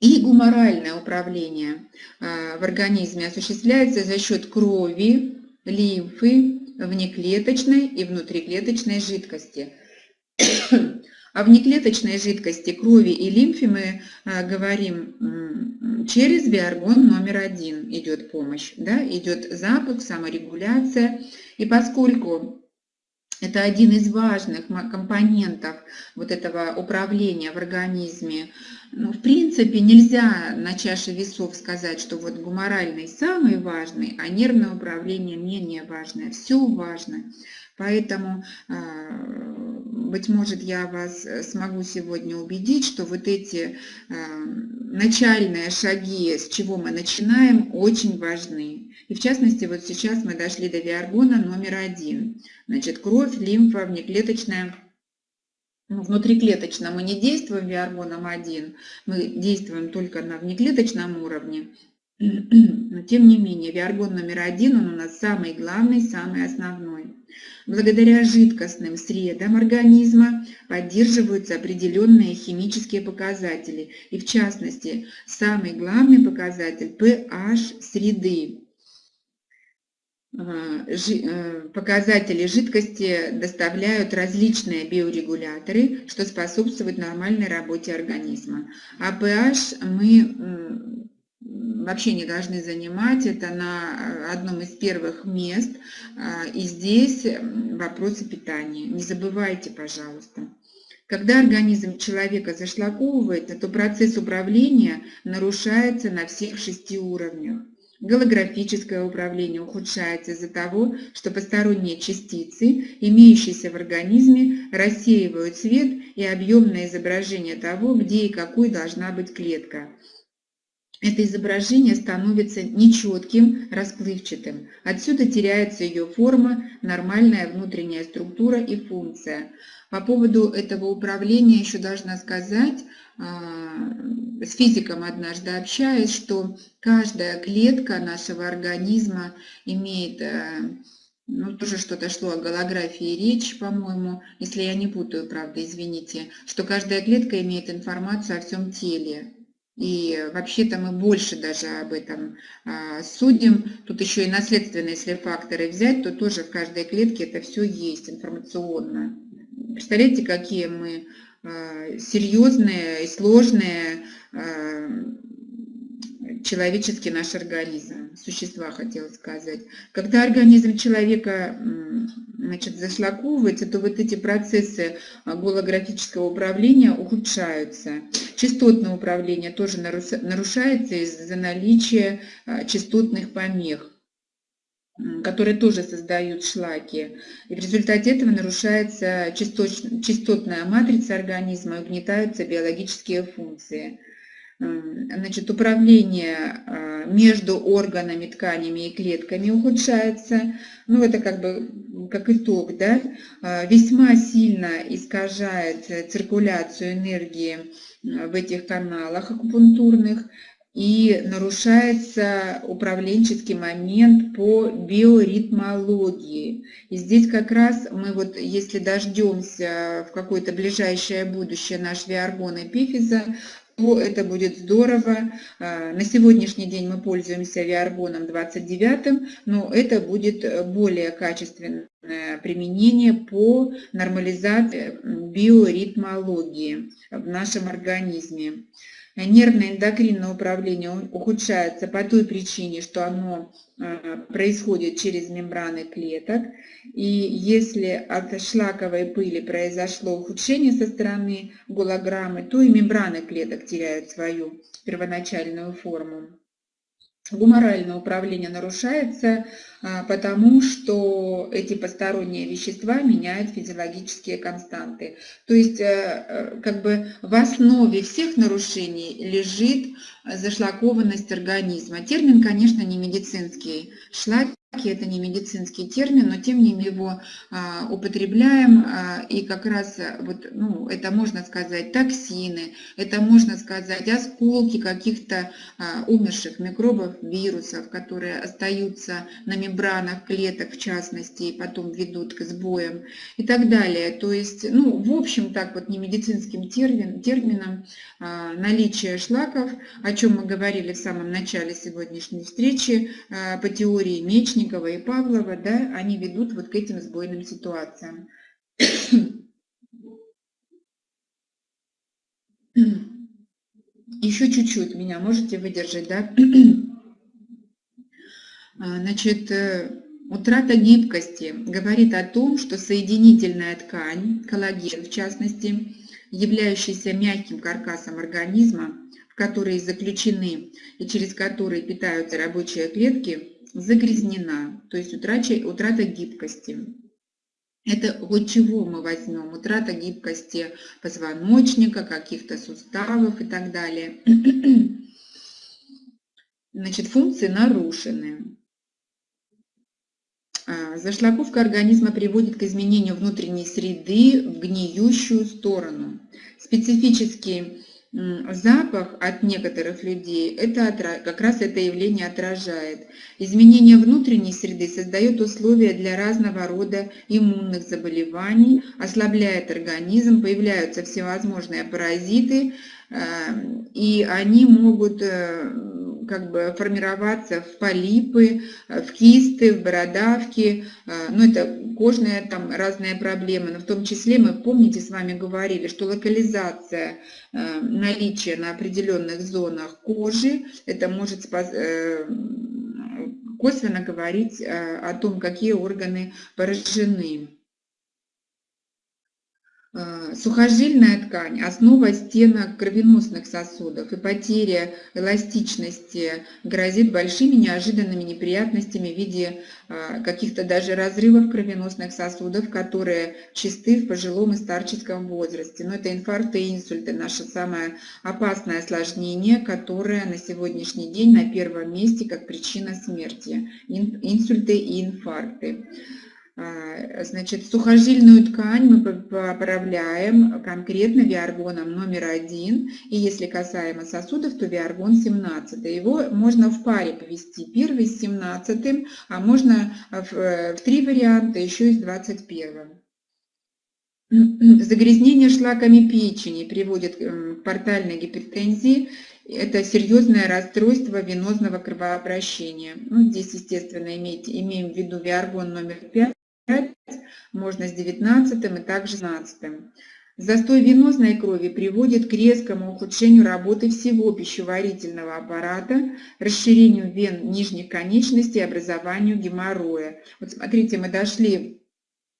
И гуморальное управление а, в организме осуществляется за счет крови, лимфы, внеклеточной и внутриклеточной жидкости. А внеклеточной жидкости, крови и лимфе мы а, говорим через биоргон номер один идет помощь, да, идет запуск, саморегуляция. И поскольку это один из важных компонентов вот этого управления в организме. Ну, в принципе, нельзя на чаше весов сказать, что вот гуморальный самый важный, а нервное управление менее важное. Все важно. Поэтому, а, быть может, я вас э, смогу сегодня убедить, что вот эти а, начальные шаги, с чего мы начинаем, очень важны. И в частности, вот сейчас мы дошли до виаргона номер один. Значит, кровь, лимфа, внеклеточная ну, внутриклеточно мы не действуем виаргоном 1, мы действуем только на внеклеточном уровне. Но тем не менее, виаргон номер один, он у нас самый главный, самый основной. Благодаря жидкостным средам организма поддерживаются определенные химические показатели, и в частности, самый главный показатель pH среды. А, э, показатели жидкости доставляют различные биорегуляторы, что способствует нормальной работе организма. А pH мы вообще не должны занимать. Это на э, одном из первых мест. А, и здесь вопросы питания. Не забывайте, пожалуйста. Когда организм человека зашлаковывается, то процесс управления нарушается на всех шести уровнях. Голографическое управление ухудшается из-за того, что посторонние частицы, имеющиеся в организме, рассеивают свет и объемное изображение того, где и какой должна быть клетка. Это изображение становится нечетким, расплывчатым. Отсюда теряется ее форма, нормальная внутренняя структура и функция. По поводу этого управления еще должна сказать, а, с физиком однажды общаясь, что каждая клетка нашего организма имеет, э, ну тоже что-то шло о голографии речь, по-моему, если я не путаю, правда, извините, что каждая клетка имеет информацию о всем теле. И вообще-то мы больше даже об этом а, судим. Тут еще и наследственные, если факторы взять, то тоже в каждой клетке это все есть информационно. Представляете, какие мы а, серьезные и сложные а, человеческий наш организм, существа, хотела сказать. Когда организм человека значит, зашлаковывается, то вот эти процессы голографического управления ухудшаются. Частотное управление тоже нарушается из-за наличия частотных помех которые тоже создают шлаки. И в результате этого нарушается частотная матрица организма угнетаются биологические функции. Значит, управление а, между органами, тканями и клетками ухудшается. Ну, это как бы как итог, да, а, весьма сильно искажает циркуляцию энергии в этих каналах акупунктурных, и нарушается управленческий момент по биоритмологии. И здесь как раз мы вот, если дождемся в какое-то ближайшее будущее наш виаргон эпифиза, то это будет здорово. А, на сегодняшний день мы пользуемся виаргоном 29, но это будет более качественное применение по нормализации биоритмологии в нашем организме нервно-эндокринное управление ухудшается по той причине, что оно э, происходит через мембраны клеток. И если от шлаковой пыли произошло ухудшение со стороны голограммы, то и мембраны клеток теряют свою первоначальную форму. Гуморальное управление нарушается, а, потому что эти посторонние вещества меняют физиологические константы. То есть э, э, как бы в основе всех нарушений лежит зашлакованность организма. Термин, конечно, не медицинский. Шлак это не медицинский термин, но тем не менее его а, употребляем, а, и как раз а, вот, ну, это можно сказать токсины, это можно сказать осколки каких-то а, умерших микробов, вирусов, которые остаются на мембранах клеток, в частности, и потом ведут к сбоям и так далее. То есть, ну, в общем, так вот не медицинским термин, термином а, наличие шлаков, о чем мы говорили в самом начале сегодняшней встречи, а, по теории мечника, Мечникова и Павлова, да, они ведут вот к этим сбойным ситуациям. Еще чуть-чуть меня можете выдержать, да? А, значит, э, утрата гибкости говорит о том, что соединительная ткань, коллаген в частности, являющийся мягким каркасом организма, в который заключены и через который питаются рабочие клетки, загрязнена, то есть утрача, утрата гибкости. Это от чего мы возьмем? Утрата гибкости позвоночника, каких-то суставов и так далее. Значит, функции нарушены. А, зашлаковка организма приводит к изменению внутренней среды в гниющую сторону. Специфический запах от некоторых людей, это как раз это явление отражает. Изменение внутренней среды создает условия для разного рода иммунных заболеваний, ослабляет организм, появляются всевозможные паразиты, эм, и они могут э, как бы формироваться в полипы, э, в кисты, в бородавки, э, ну это кожные там разные проблемы, но в том числе мы, помните, с вами говорили, что локализация э, наличия на определенных зонах кожи, это может косвенно говорить о том, какие органы поражены. А, сухожильная ткань– основа стенок кровеносных сосудов, и потеря эластичности грозит большими неожиданными неприятностями в виде а, каких-то даже разрывов кровеносных сосудов, которые чисты в пожилом и старческом возрасте. Но это инфаркты и инсульты, наше самое опасное осложнение, которое на сегодняшний день на первом месте как причина смерти. Инсульты и инфаркты. А, значит, сухожильную ткань мы поправляем конкретно виаргоном номер один. И если касаемо сосудов, то виаргон 17. Его можно в паре повести. Первый с 17, а можно в, в три варианта еще и с 21. Загрязнение шлаками печени приводит к портальной гипертензии. Это серьезное расстройство венозного кровообращения. Ну, здесь, естественно, имейте, имеем в виду виаргон номер 5 можно с 19 и также с 17. Застой венозной крови приводит к резкому ухудшению работы всего пищеварительного аппарата, расширению вен нижних конечностей образованию геморроя. Вот смотрите, мы дошли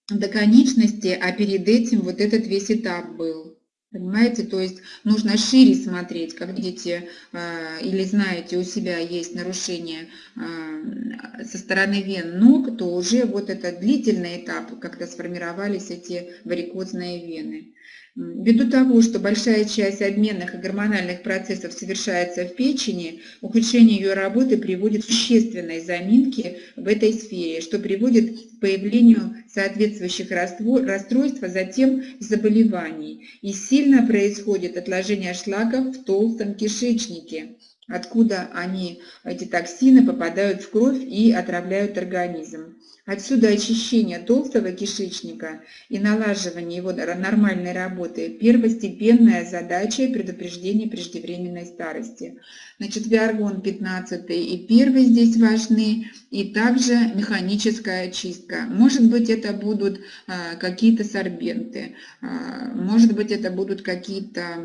до конечности, а перед этим вот этот весь этап был. Понимаете, то есть нужно шире смотреть, как видите э, или знаете, у себя есть нарушение э, со стороны вен ног, то уже вот этот длительный этап, когда сформировались эти варикозные вены. Ввиду того, что большая часть обменных и гормональных процессов совершается в печени, ухудшение ее работы приводит к существенной заминке в этой сфере, что приводит к появлению соответствующих расстройств, а затем заболеваний. И сильно происходит отложение шлаков в толстом кишечнике, откуда они, эти токсины, попадают в кровь и отравляют организм. Отсюда очищение толстого кишечника и налаживание его нормальной работы – первостепенная задача предупреждения преждевременной старости. Значит, виаргон 15 и 1 здесь важны, и также механическая очистка. Может быть, это будут а, какие-то сорбенты, а, может быть, это будут какие-то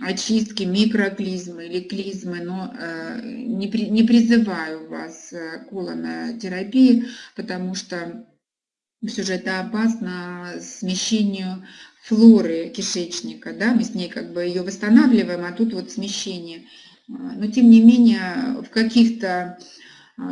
очистки, микроклизмы или клизмы, но э, не, при, не призываю вас э, к колонотерапии, потому что все же это опасно смещению флоры кишечника, да, мы с ней как бы ее восстанавливаем, а тут вот смещение. Но тем не менее в каких-то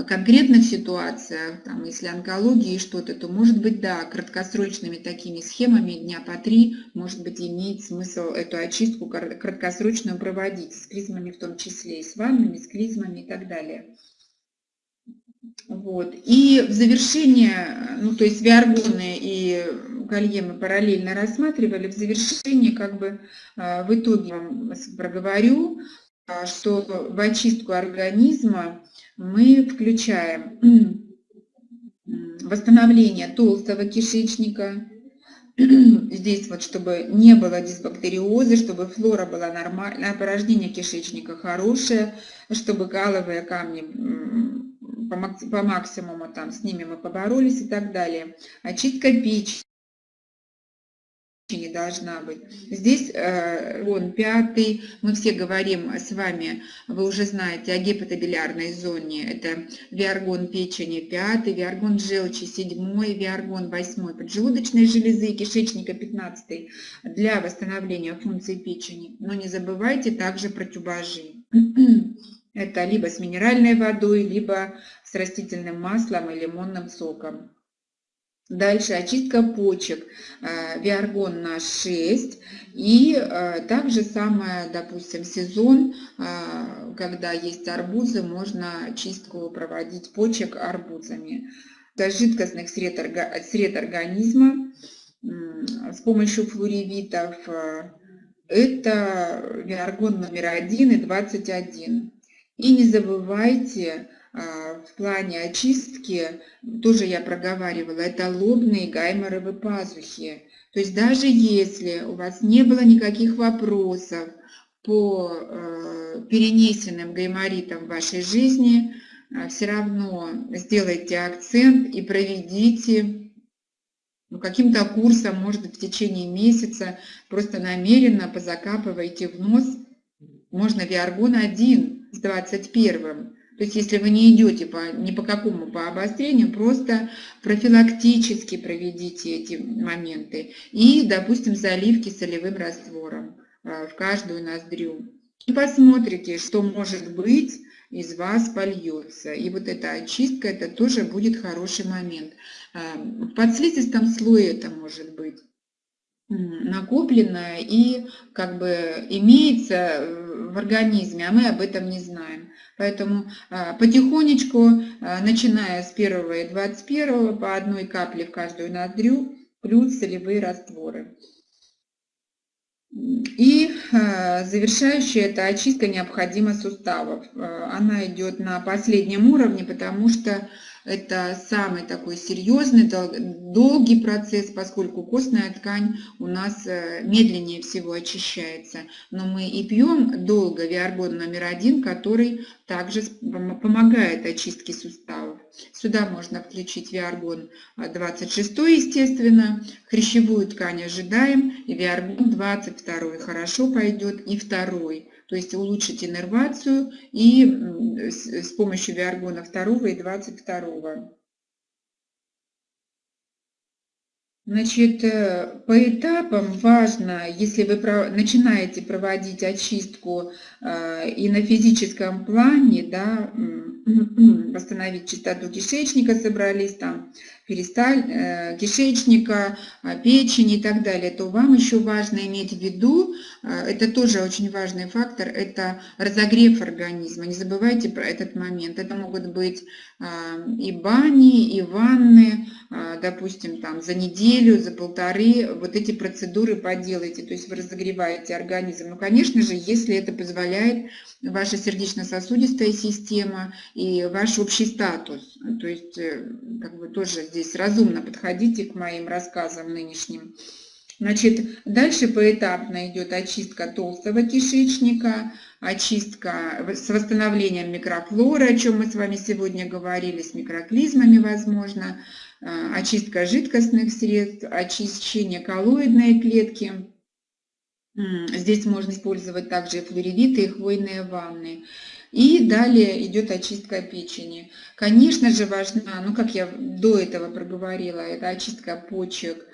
конкретных ситуациях, там, если онкологии что-то, то может быть, да, краткосрочными такими схемами дня по три, может быть, имеет смысл эту очистку краткосрочную проводить, с клизмами в том числе, и с ваннами, с клизмами и так далее. Вот. И в завершение, ну то есть виаргоны и колье мы параллельно рассматривали, в завершение как бы а, в итоге вам проговорю, а, что в очистку организма мы включаем восстановление толстого кишечника, здесь вот, чтобы не было дисбактериоза, чтобы флора была нормальная, порождение кишечника хорошее, чтобы галовые камни по максимуму там с ними мы поборолись и так далее. Очистка печени не должна быть. Здесь э, он пятый, мы все говорим с вами, вы уже знаете о гепатобилярной зоне, это виаргон печени пятый, виаргон желчи седьмой, виаргон восьмой, поджелудочной железы и кишечника пятнадцатый для восстановления функции печени. Но не забывайте также про тюбажи. Это либо с минеральной водой, либо с растительным маслом и лимонным соком. Дальше очистка почек, э, виаргон на 6. И э, также самое, допустим, сезон, э, когда есть арбузы, можно чистку проводить почек арбузами. Это жидкостных сред, сред организма с помощью флоревитов. Это виаргон номер 1 и 21. И не забывайте в плане очистки, тоже я проговаривала, это лобные гайморовые пазухи. То есть даже если у вас не было никаких вопросов по э, перенесенным гайморитам в вашей жизни, э, все равно сделайте акцент и проведите ну, каким-то курсом, может в течение месяца, просто намеренно позакапывайте в нос, можно виаргон 1 с 21 То есть если вы не идете по, ни по какому по обострению, просто профилактически проведите эти моменты. И, допустим, заливки солевым раствором а, в каждую ноздрю. И посмотрите, что может быть из вас польется. И вот эта очистка, это тоже будет хороший момент. А, в подслизистом слое это может быть накопленное и как бы имеется э, в организме, а мы об этом не знаем. Поэтому а, потихонечку, а, начиная с 1 и 21 по одной капле в каждую ноздрю, плюс солевые растворы. И а, завершающая эта очистка необходима суставов. Она идет на последнем уровне, потому что это самый такой серьезный, долгий процесс, поскольку костная ткань у нас э, медленнее всего очищается. Но мы и пьем долго виаргон номер один, который также помогает очистке суставов. Сюда можно включить виаргон 26, естественно, хрящевую ткань ожидаем, и виаргон 22 хорошо пойдет, и второй то есть улучшить иннервацию и с помощью виаргона 2 и 22. Значит, э, по этапам важно, если вы начинаете проводить очистку э, и на физическом плане, да, восстановить чистоту кишечника, собрались там перисталь, э, кишечника, печени и так далее, то вам еще важно иметь в виду, это тоже очень важный фактор, это разогрев организма. Не забывайте про этот момент. Это могут быть и бани, и ванны, допустим, там за неделю, за полторы вот эти процедуры поделайте, то есть вы разогреваете организм. Ну, конечно же, если это позволяет ваша сердечно-сосудистая система и ваш общий статус. То есть, э, как бы тоже здесь разумно подходите к моим рассказам нынешним. Значит, дальше поэтапно идет очистка толстого кишечника, очистка с восстановлением микрофлоры, о чем мы с вами сегодня говорили, с микроклизмами, возможно, а, очистка жидкостных средств, очищение коллоидной клетки. Здесь можно использовать также флоревиты, и хвойные ванны. И далее идет очистка печени. Конечно же важна, ну как я до этого проговорила, это очистка почек,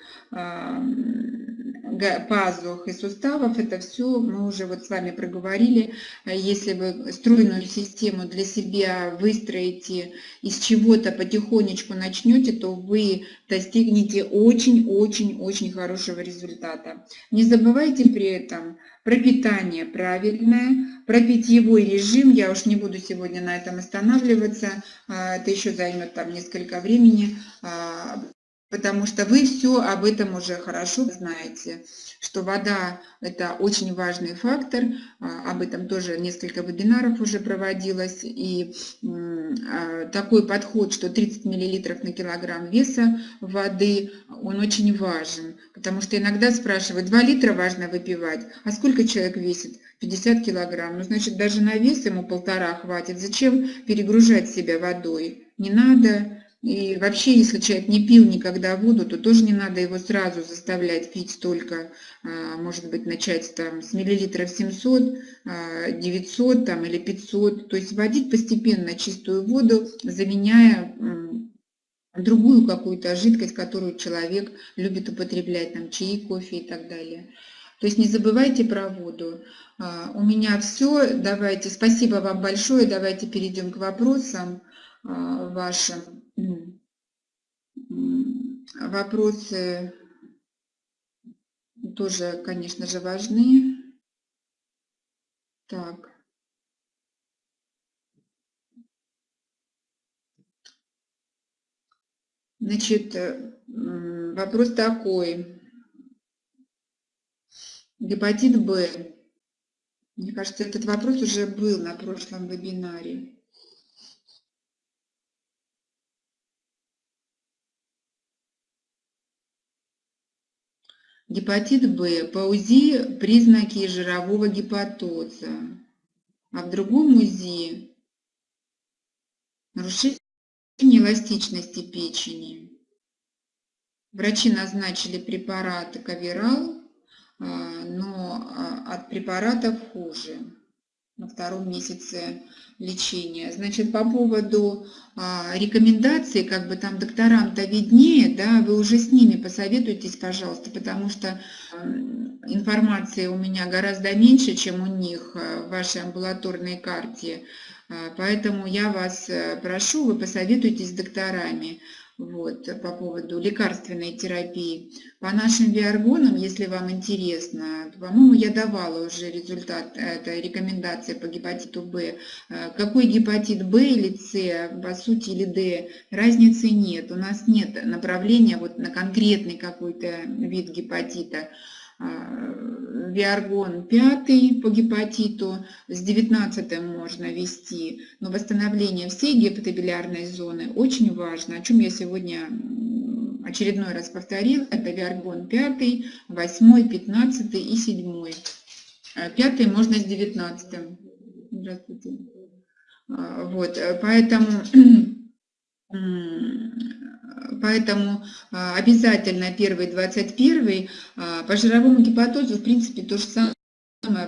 пазух и суставов, это все мы уже вот с вами проговорили. Если вы стройную систему для себя выстроите, из чего-то потихонечку начнете, то вы достигнете очень-очень-очень хорошего результата. Не забывайте при этом про питание правильное, про питьевой режим. Я уж не буду сегодня на этом останавливаться, а, это еще займет там несколько времени а, потому что вы все об этом уже хорошо знаете, что вода – это очень важный фактор, а, об этом тоже несколько вебинаров уже проводилось, и а, такой подход, что 30 мл на килограмм веса воды, он очень важен, потому что иногда спрашивают, 2 литра важно выпивать, а сколько человек весит? 50 килограмм, ну значит даже на вес ему полтора хватит, зачем перегружать себя водой? Не надо, и вообще, если человек не пил никогда воду, то тоже не надо его сразу заставлять пить столько, а, может быть, начать там с миллилитров 700, 900 а, там, или 500. То есть вводить постепенно чистую воду, заменяя другую какую-то жидкость, которую человек любит употреблять, там чаи, кофе и так далее. То есть не забывайте про воду. А, у меня все. Давайте, спасибо вам большое. Давайте перейдем к вопросам вашим. Вопросы тоже, конечно же, важны. Так. Значит, вопрос такой. Гепатит Б. Мне кажется, этот вопрос уже был на прошлом вебинаре. Гепатит Б. По УЗИ признаки жирового гепатоза. А в другом УЗИ нарушение эластичности печени. Врачи назначили препараты Каверал, а, но а, от препаратов хуже. На втором месяце лечения. Значит, по поводу а, рекомендаций, как бы там докторам-то виднее, да, вы уже с ними посоветуйтесь, пожалуйста, потому что информации у меня гораздо меньше, чем у них а, в вашей амбулаторной карте. А, поэтому я вас э, прошу, вы посоветуйтесь с докторами вот, по поводу лекарственной терапии. По нашим биоргонам, если вам интересно, по-моему, я давала уже результат, это рекомендация по гепатиту В. Э, какой гепатит В или С, по сути, или Д, разницы нет. У нас нет направления вот на конкретный какой-то вид гепатита. А, Виаргон 5 по гепатиту, с 19 можно вести, но восстановление всей гепатобилярной зоны очень важно, о чем я сегодня очередной раз повторил, это Виаргон 5, 8, 15 и 7. 5 можно с 19. Здравствуйте. А, вот, э, поэтому Поэтому а, обязательно первый 21 а, по жировому гепатозу в принципе то же самое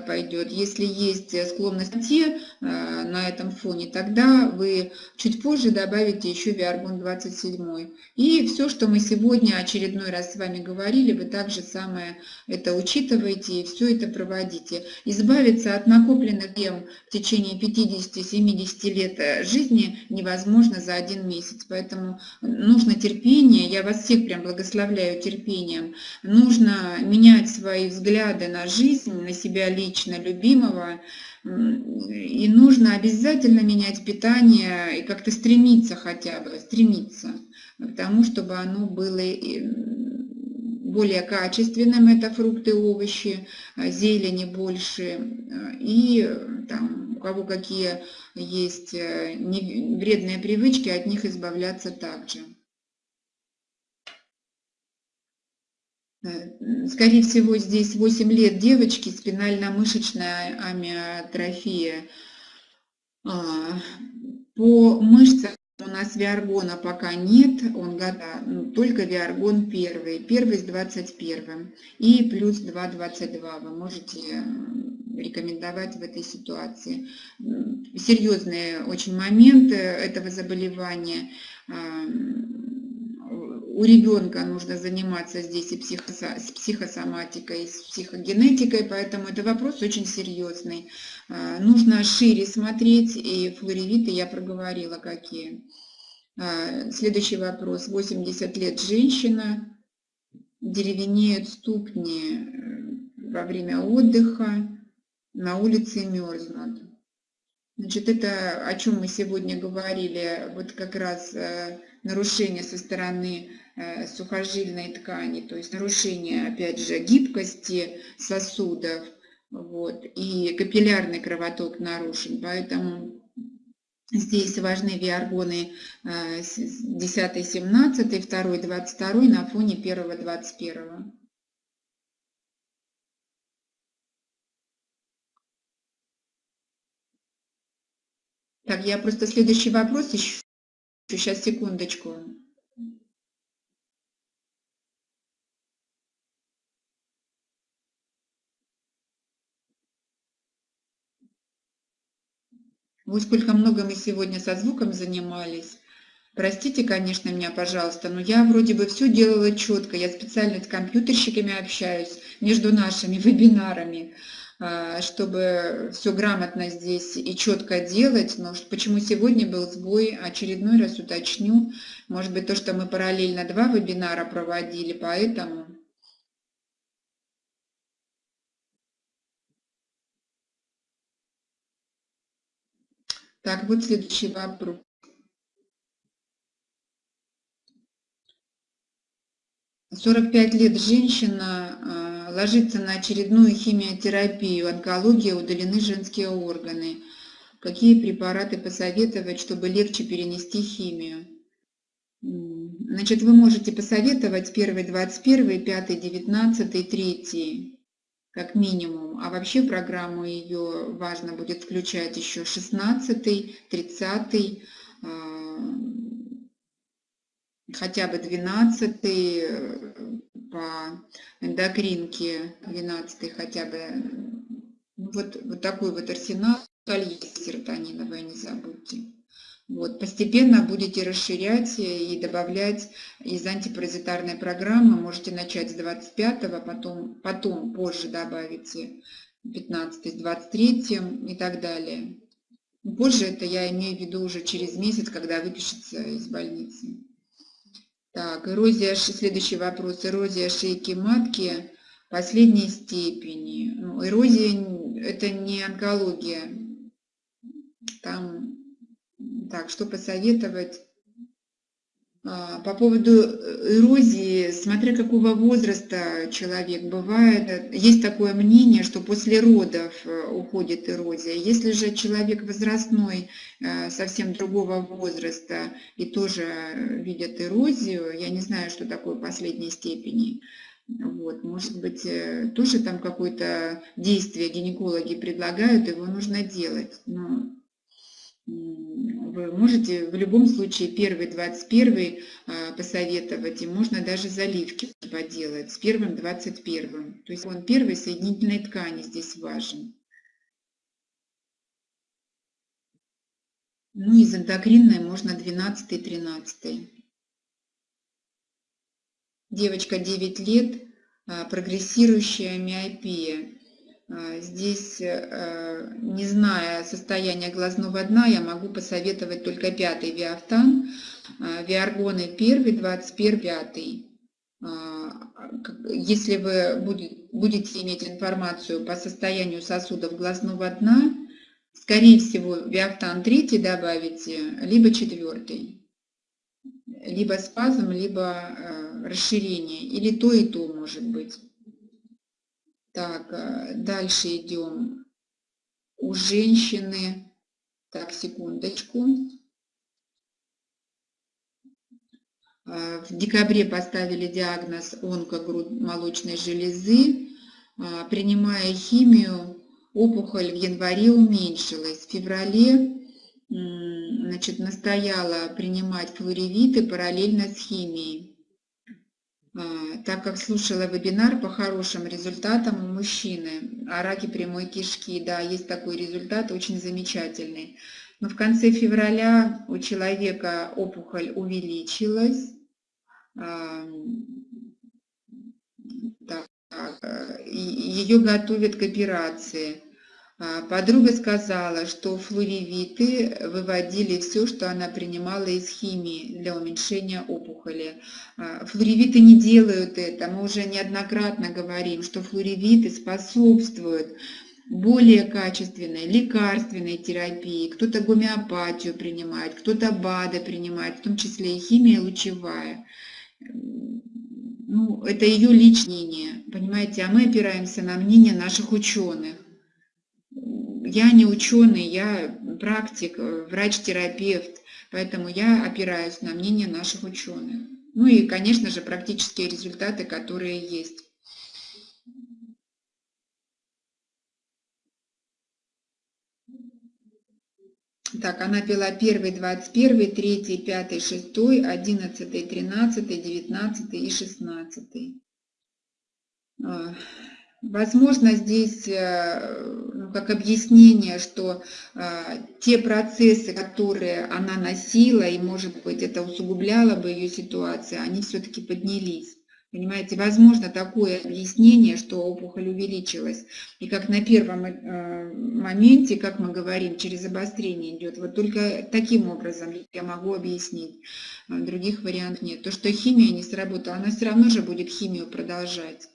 пойдет. Если есть склонность те на этом фоне, тогда вы чуть позже добавите еще Виаргон 27. И все, что мы сегодня очередной раз с вами говорили, вы также самое это учитываете и все это проводите. Избавиться от накопленных тем в течение 50-70 лет жизни невозможно за один месяц. Поэтому нужно терпение. Я вас всех прям благословляю терпением. Нужно менять свои взгляды на жизнь, на себя лично любимого, и нужно обязательно менять питание и как-то стремиться хотя бы, стремиться к тому, чтобы оно было более качественным, это фрукты, овощи, зелени больше, и там, у кого какие есть э, вредные привычки, от них избавляться также. Скорее всего, здесь 8 лет девочки, спинально-мышечная амиотрофия. А, по мышцам у нас виаргона пока нет, он года, ну, только виаргон первый, первый с 21 и плюс 2,22 вы можете рекомендовать в этой ситуации. Серьезные очень моменты этого заболевания у ребенка нужно заниматься здесь и психосо, с психосоматикой, и с психогенетикой, поэтому это вопрос очень серьезный. А, нужно шире смотреть, и флоревиты я проговорила какие. А, следующий вопрос. 80 лет женщина, деревенеют ступни э, во время отдыха, на улице мерзнут. Значит, это о чем мы сегодня говорили, вот как раз э, нарушение со стороны сухожильной ткани, то есть нарушение, опять же, гибкости сосудов, вот, и капиллярный кровоток нарушен, поэтому здесь важны виаргоны 10, 17, 2, 22 на фоне 1, 21. Так, я просто следующий вопрос еще. Сейчас, секундочку. Вот сколько много мы сегодня со звуком занимались. Простите, конечно, меня, пожалуйста, но я вроде бы все делала четко. Я специально с компьютерщиками общаюсь между нашими вебинарами, а, чтобы все грамотно здесь и четко делать. Но почему сегодня был сбой, очередной раз уточню. Может быть, то, что мы параллельно два вебинара проводили, поэтому... Так, вот следующий вопрос. Сорок пять лет женщина а, ложится на очередную химиотерапию, онкология, удалены женские органы. Какие препараты посоветовать, чтобы легче перенести химию? Значит, вы можете посоветовать первый 21, пятый 19, третий как минимум. А вообще программу ее важно будет включать еще 16, 30, а, хотя бы 12 э, по эндокринке, 12 хотя бы. Ну, вот, вот такой вот арсенал колье серотониновое, не забудьте. Вот, постепенно будете расширять и добавлять из антипаразитарной программы. Можете начать с 25 потом, потом позже добавите 15 с 23 и так далее. Позже это я имею в виду уже через месяц, когда выпишется из больницы. Так, эрозия, следующий вопрос. Эрозия шейки матки последней степени. Ну, эрозия – это не онкология. Там так, что посоветовать? А, по поводу э, эрозии, смотря какого возраста человек бывает, есть такое мнение, что после родов э, уходит эрозия. Если же человек возрастной, э, совсем другого возраста и тоже видит эрозию, я не знаю, что такое последней степени, вот, может быть, тоже там какое-то действие гинекологи предлагают, его нужно делать. Но вы можете в любом случае первый, 21 а, посоветовать, и можно даже заливки поделать с первым, 21. То есть он первой соединительной ткани здесь важен. Ну, из эндокринной можно 12 13 Девочка 9 лет, а, прогрессирующая миопия. А, здесь, э, не зная состояния глазного дна, я могу посоветовать только пятый виафтан, а, виаргоны первый, 21 пятый. А, если вы будете иметь информацию по состоянию сосудов глазного дна, скорее всего, виафтан третий добавите, либо четвертый. Либо спазм, либо э, расширение, или то и то может быть. Так, э, дальше идем. У женщины, так, секундочку. Э, в декабре поставили диагноз онкогрудмолочной железы. Э, принимая химию, опухоль в январе уменьшилась. В феврале значит, настояла принимать флоревиты параллельно с химией. А, так как слушала вебинар по хорошим результатам у мужчины о раке прямой кишки. Да, есть такой результат, очень замечательный. Но в конце февраля у человека опухоль увеличилась. А, так, э, ее готовят к операции. А, подруга сказала, что флоревиты выводили все, что она принимала из химии для уменьшения опухоли. А, флоревиты не делают это. Мы уже неоднократно говорим, что флоревиты способствуют более качественной лекарственной терапии. Кто-то гомеопатию принимает, кто-то БАДы принимает, в том числе и химия лучевая. Ну, это ее личное мнение, понимаете, а мы опираемся на мнение наших ученых. Я не ученый, я практик, э, врач-терапевт, поэтому я опираюсь на мнение наших ученых. Ну и, конечно же, практические результаты, которые есть. Так, она пила 1, 21, 3, 5, 6, 11, 13, 19 и 16. Возможно, здесь э, как объяснение, что э, те процессы, которые она носила, и, может быть, это усугубляло бы ее ситуацию, они все-таки поднялись. Понимаете, возможно такое объяснение, что опухоль увеличилась. И как на первом э, моменте, как мы говорим, через обострение идет. Вот только таким образом я могу объяснить. Других вариантов нет. То, что химия не сработала, она все равно же будет химию продолжать.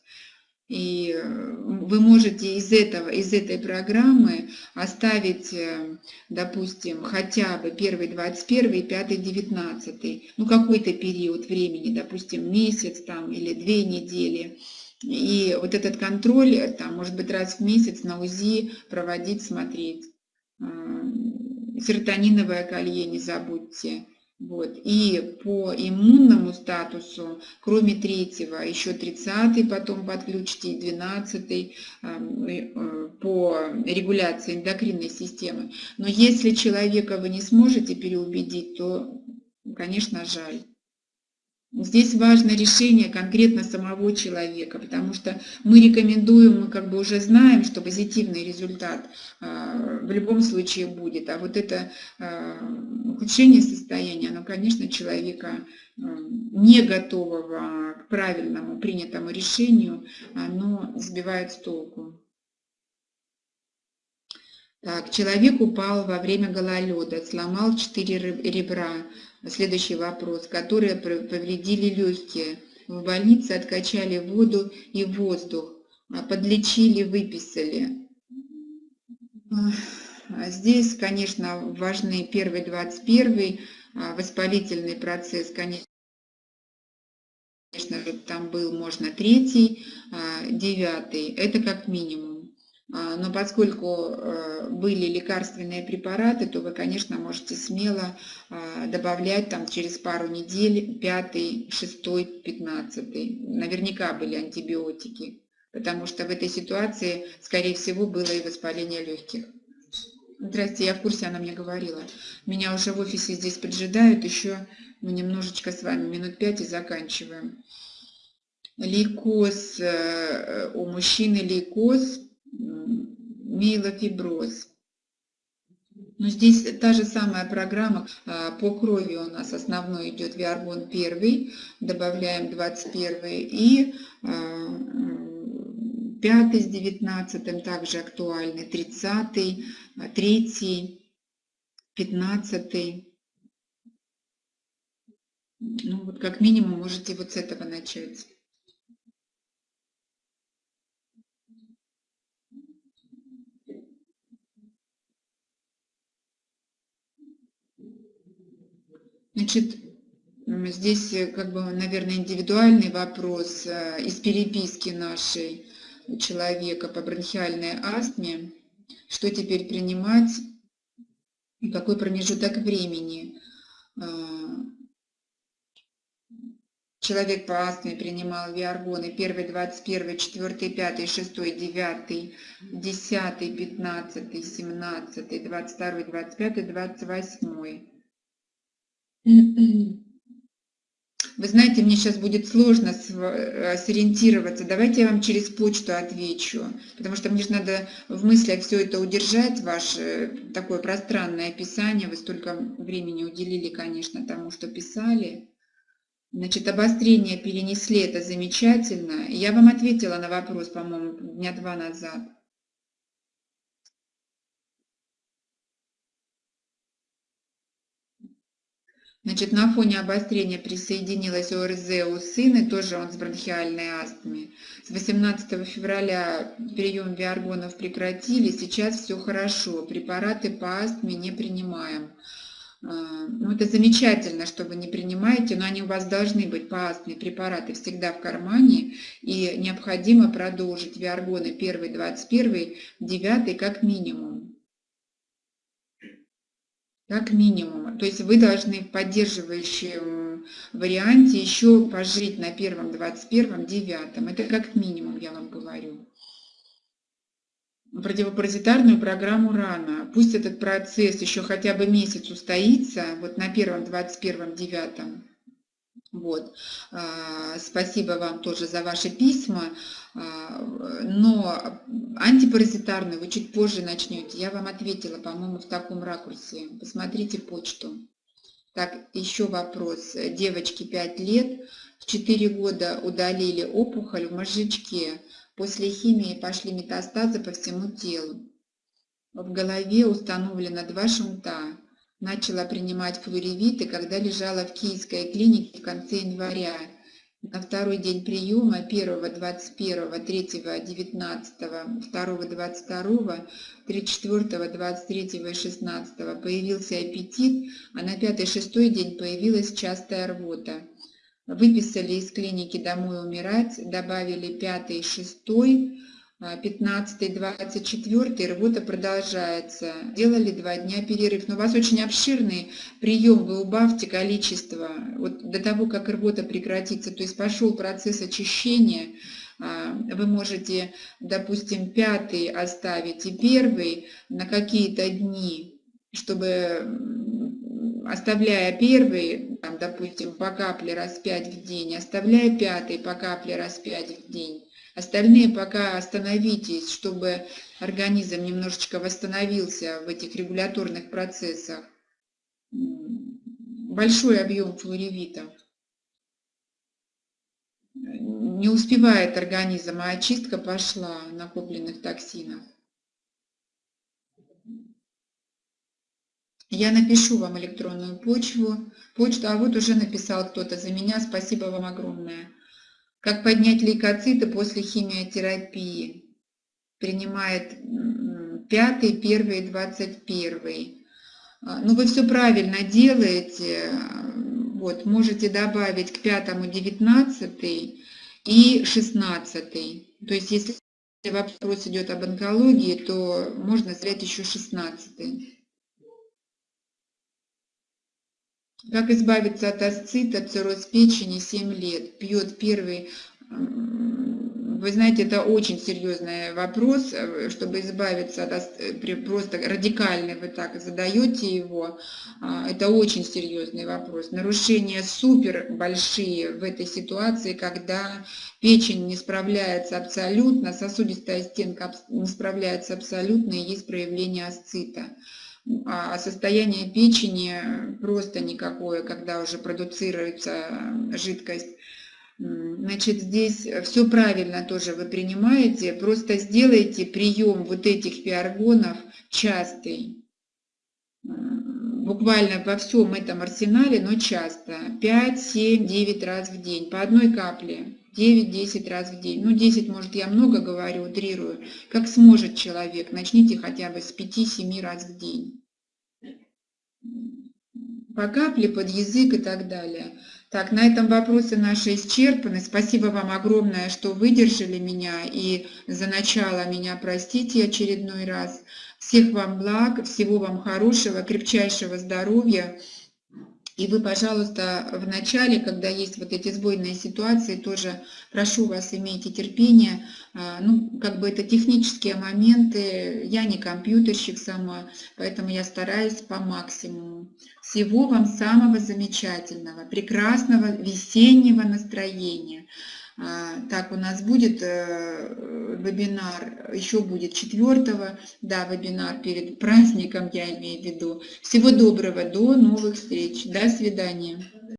И э, вы можете из, этого, из этой программы оставить, э, допустим, хотя бы первый 21 и пятый 19, ну какой-то период времени, допустим, месяц там или две недели. И вот этот контроль, э, там, может быть, раз в месяц на УЗИ проводить, смотреть. Серотониновое колье не забудьте. Вот. И по иммунному статусу, кроме третьего, еще 30 потом подключите, и 12 э, по регуляции эндокринной системы. Но если человека вы не сможете переубедить, то, конечно, жаль. Здесь важно решение конкретно самого человека, потому что мы рекомендуем, мы как бы уже знаем, что позитивный результат э, в любом случае будет. А вот это э, ухудшение состояния, оно, конечно, человека э, не готового к правильному принятому решению, оно сбивает с толку. Так, человек упал во время гололеда, сломал четыре ребра. Следующий вопрос. Которые повредили легкие. В больнице откачали воду и воздух. А подлечили, выписали. А здесь, конечно, важны первый, 21 а, воспалительный процесс, конечно, там был, можно третий, девятый, это как минимум. А, но поскольку э, были лекарственные препараты, то вы, конечно, можете смело а, добавлять там через пару недель пятый, шестой, пятнадцатый. Наверняка были антибиотики, потому что в этой ситуации, скорее всего, было и воспаление легких. Здрасте, я в курсе, она мне говорила. Меня уже в офисе здесь поджидают, еще мы немножечко с вами, минут пять и заканчиваем. Лейкоз, э, у мужчины лейкоз миелофиброз. Но здесь та же самая программа а, по крови у нас основной идет виаргон 1, добавляем 21 и 5 а, с 19 также актуальны, 30, 3, 15. Ну вот как минимум можете вот с этого начать. Значит, здесь э, как бы, наверное, индивидуальный вопрос э, из переписки нашей человека по бронхиальной астме. Что теперь принимать какой промежуток времени? А, человек по астме принимал виаргоны 1, 21, 4, 5, 6, 9, 10, 15, 17, 22, 25, 28. Вы знаете, мне сейчас будет сложно э, сориентироваться. Давайте я вам через почту отвечу, потому что мне же надо в мыслях все это удержать, ваше такое пространное описание. Вы столько времени уделили, конечно, тому, что писали. Значит, обострение перенесли, это замечательно. Я вам ответила на вопрос, по-моему, дня два назад. Значит, на фоне обострения присоединилась ОРЗ у сына, тоже он с бронхиальной астмой. С 18 февраля прием виаргонов прекратили, сейчас все хорошо, препараты по астме не принимаем. А, ну, это замечательно, что вы не принимаете, но они у вас должны быть по астме, препараты всегда в кармане, и необходимо продолжить виаргоны 1, 21, 9 как минимум как минимум. То есть вы должны в поддерживающем варианте еще пожить на первом, двадцать первом, девятом. Это как минимум, я вам говорю. Противопаразитарную программу рано. Пусть этот процесс еще хотя бы месяц устоится, вот на первом, двадцать первом, девятом. Вот. А, спасибо вам тоже за ваши письма. А, но антипаразитарную вы чуть позже начнете. Я вам ответила, по-моему, в таком ракурсе. Посмотрите почту. Так, еще вопрос. Девочке 5 лет, в 4 года удалили опухоль в мозжечке. После химии пошли метастазы по всему телу. В голове установлено два шунта начала принимать флоревиты, когда лежала в Киевской клинике в конце января. На второй день приема 1, 21, 3, 19, 2, 22, 34, 23 и 16 появился аппетит, а на пятый-шестой день появилась частая рвота. Выписали из клиники домой умирать, добавили пятый, шестой, 15-24 работа продолжается. Делали два дня перерыв. Но у вас очень обширный прием, вы убавьте количество вот до того, как работа прекратится. То есть пошел процесс очищения, а, вы можете, допустим, пятый оставить и первый на какие-то дни, чтобы, оставляя первый, там, допустим, по капле раз 5 в день, оставляя пятый по капле раз 5 в день. Остальные пока остановитесь, чтобы организм немножечко восстановился в этих регуляторных процессах. Большой объем флоревита. Не успевает организм, а очистка пошла накопленных токсинов. Я напишу вам электронную почву, почту, а вот уже написал кто-то за меня, спасибо вам огромное. Как поднять лейкоциты после химиотерапии? Принимает пятый, первый, двадцать первый. А, ну, вы все правильно делаете. Вот, можете добавить к пятому девятнадцатый и шестнадцатый. То есть, если вопрос идет об онкологии, то можно взять еще шестнадцатый. Как избавиться от асцита, цирроз печени 7 лет? Пьет первый... Вы знаете, это очень серьезный вопрос, э, чтобы избавиться от э, просто радикальный вы так задаете его, а, это очень серьезный вопрос. Нарушения супер большие в этой ситуации, когда печень не справляется абсолютно, сосудистая стенка не справляется абсолютно и есть проявление асцита. А состояние печени просто никакое, когда уже продуцируется жидкость. Значит, здесь все правильно тоже вы принимаете, просто сделайте прием вот этих пиаргонов частый. Буквально во всем этом арсенале, но часто. 5, 7, 9 раз в день, по одной капле. 9-10 раз в день. Ну, 10, может, я много говорю, утрирую. Как сможет человек, начните хотя бы с 5-7 раз в день. По капле, под язык и так далее. Так, на этом вопросы наши исчерпаны. Спасибо вам огромное, что выдержали меня и за начало меня простите очередной раз. Всех вам благ, всего вам хорошего, крепчайшего здоровья. И вы, пожалуйста, в начале, когда есть вот эти сбойные ситуации, тоже прошу вас, имейте терпение. А, ну, как бы это технические моменты. Я не компьютерщик сама, поэтому я стараюсь по максимуму. Всего вам самого замечательного, прекрасного весеннего настроения. А, так, у нас будет э, вебинар, еще будет 4 да, вебинар перед праздником, я имею в виду. Всего доброго, до новых встреч, до свидания.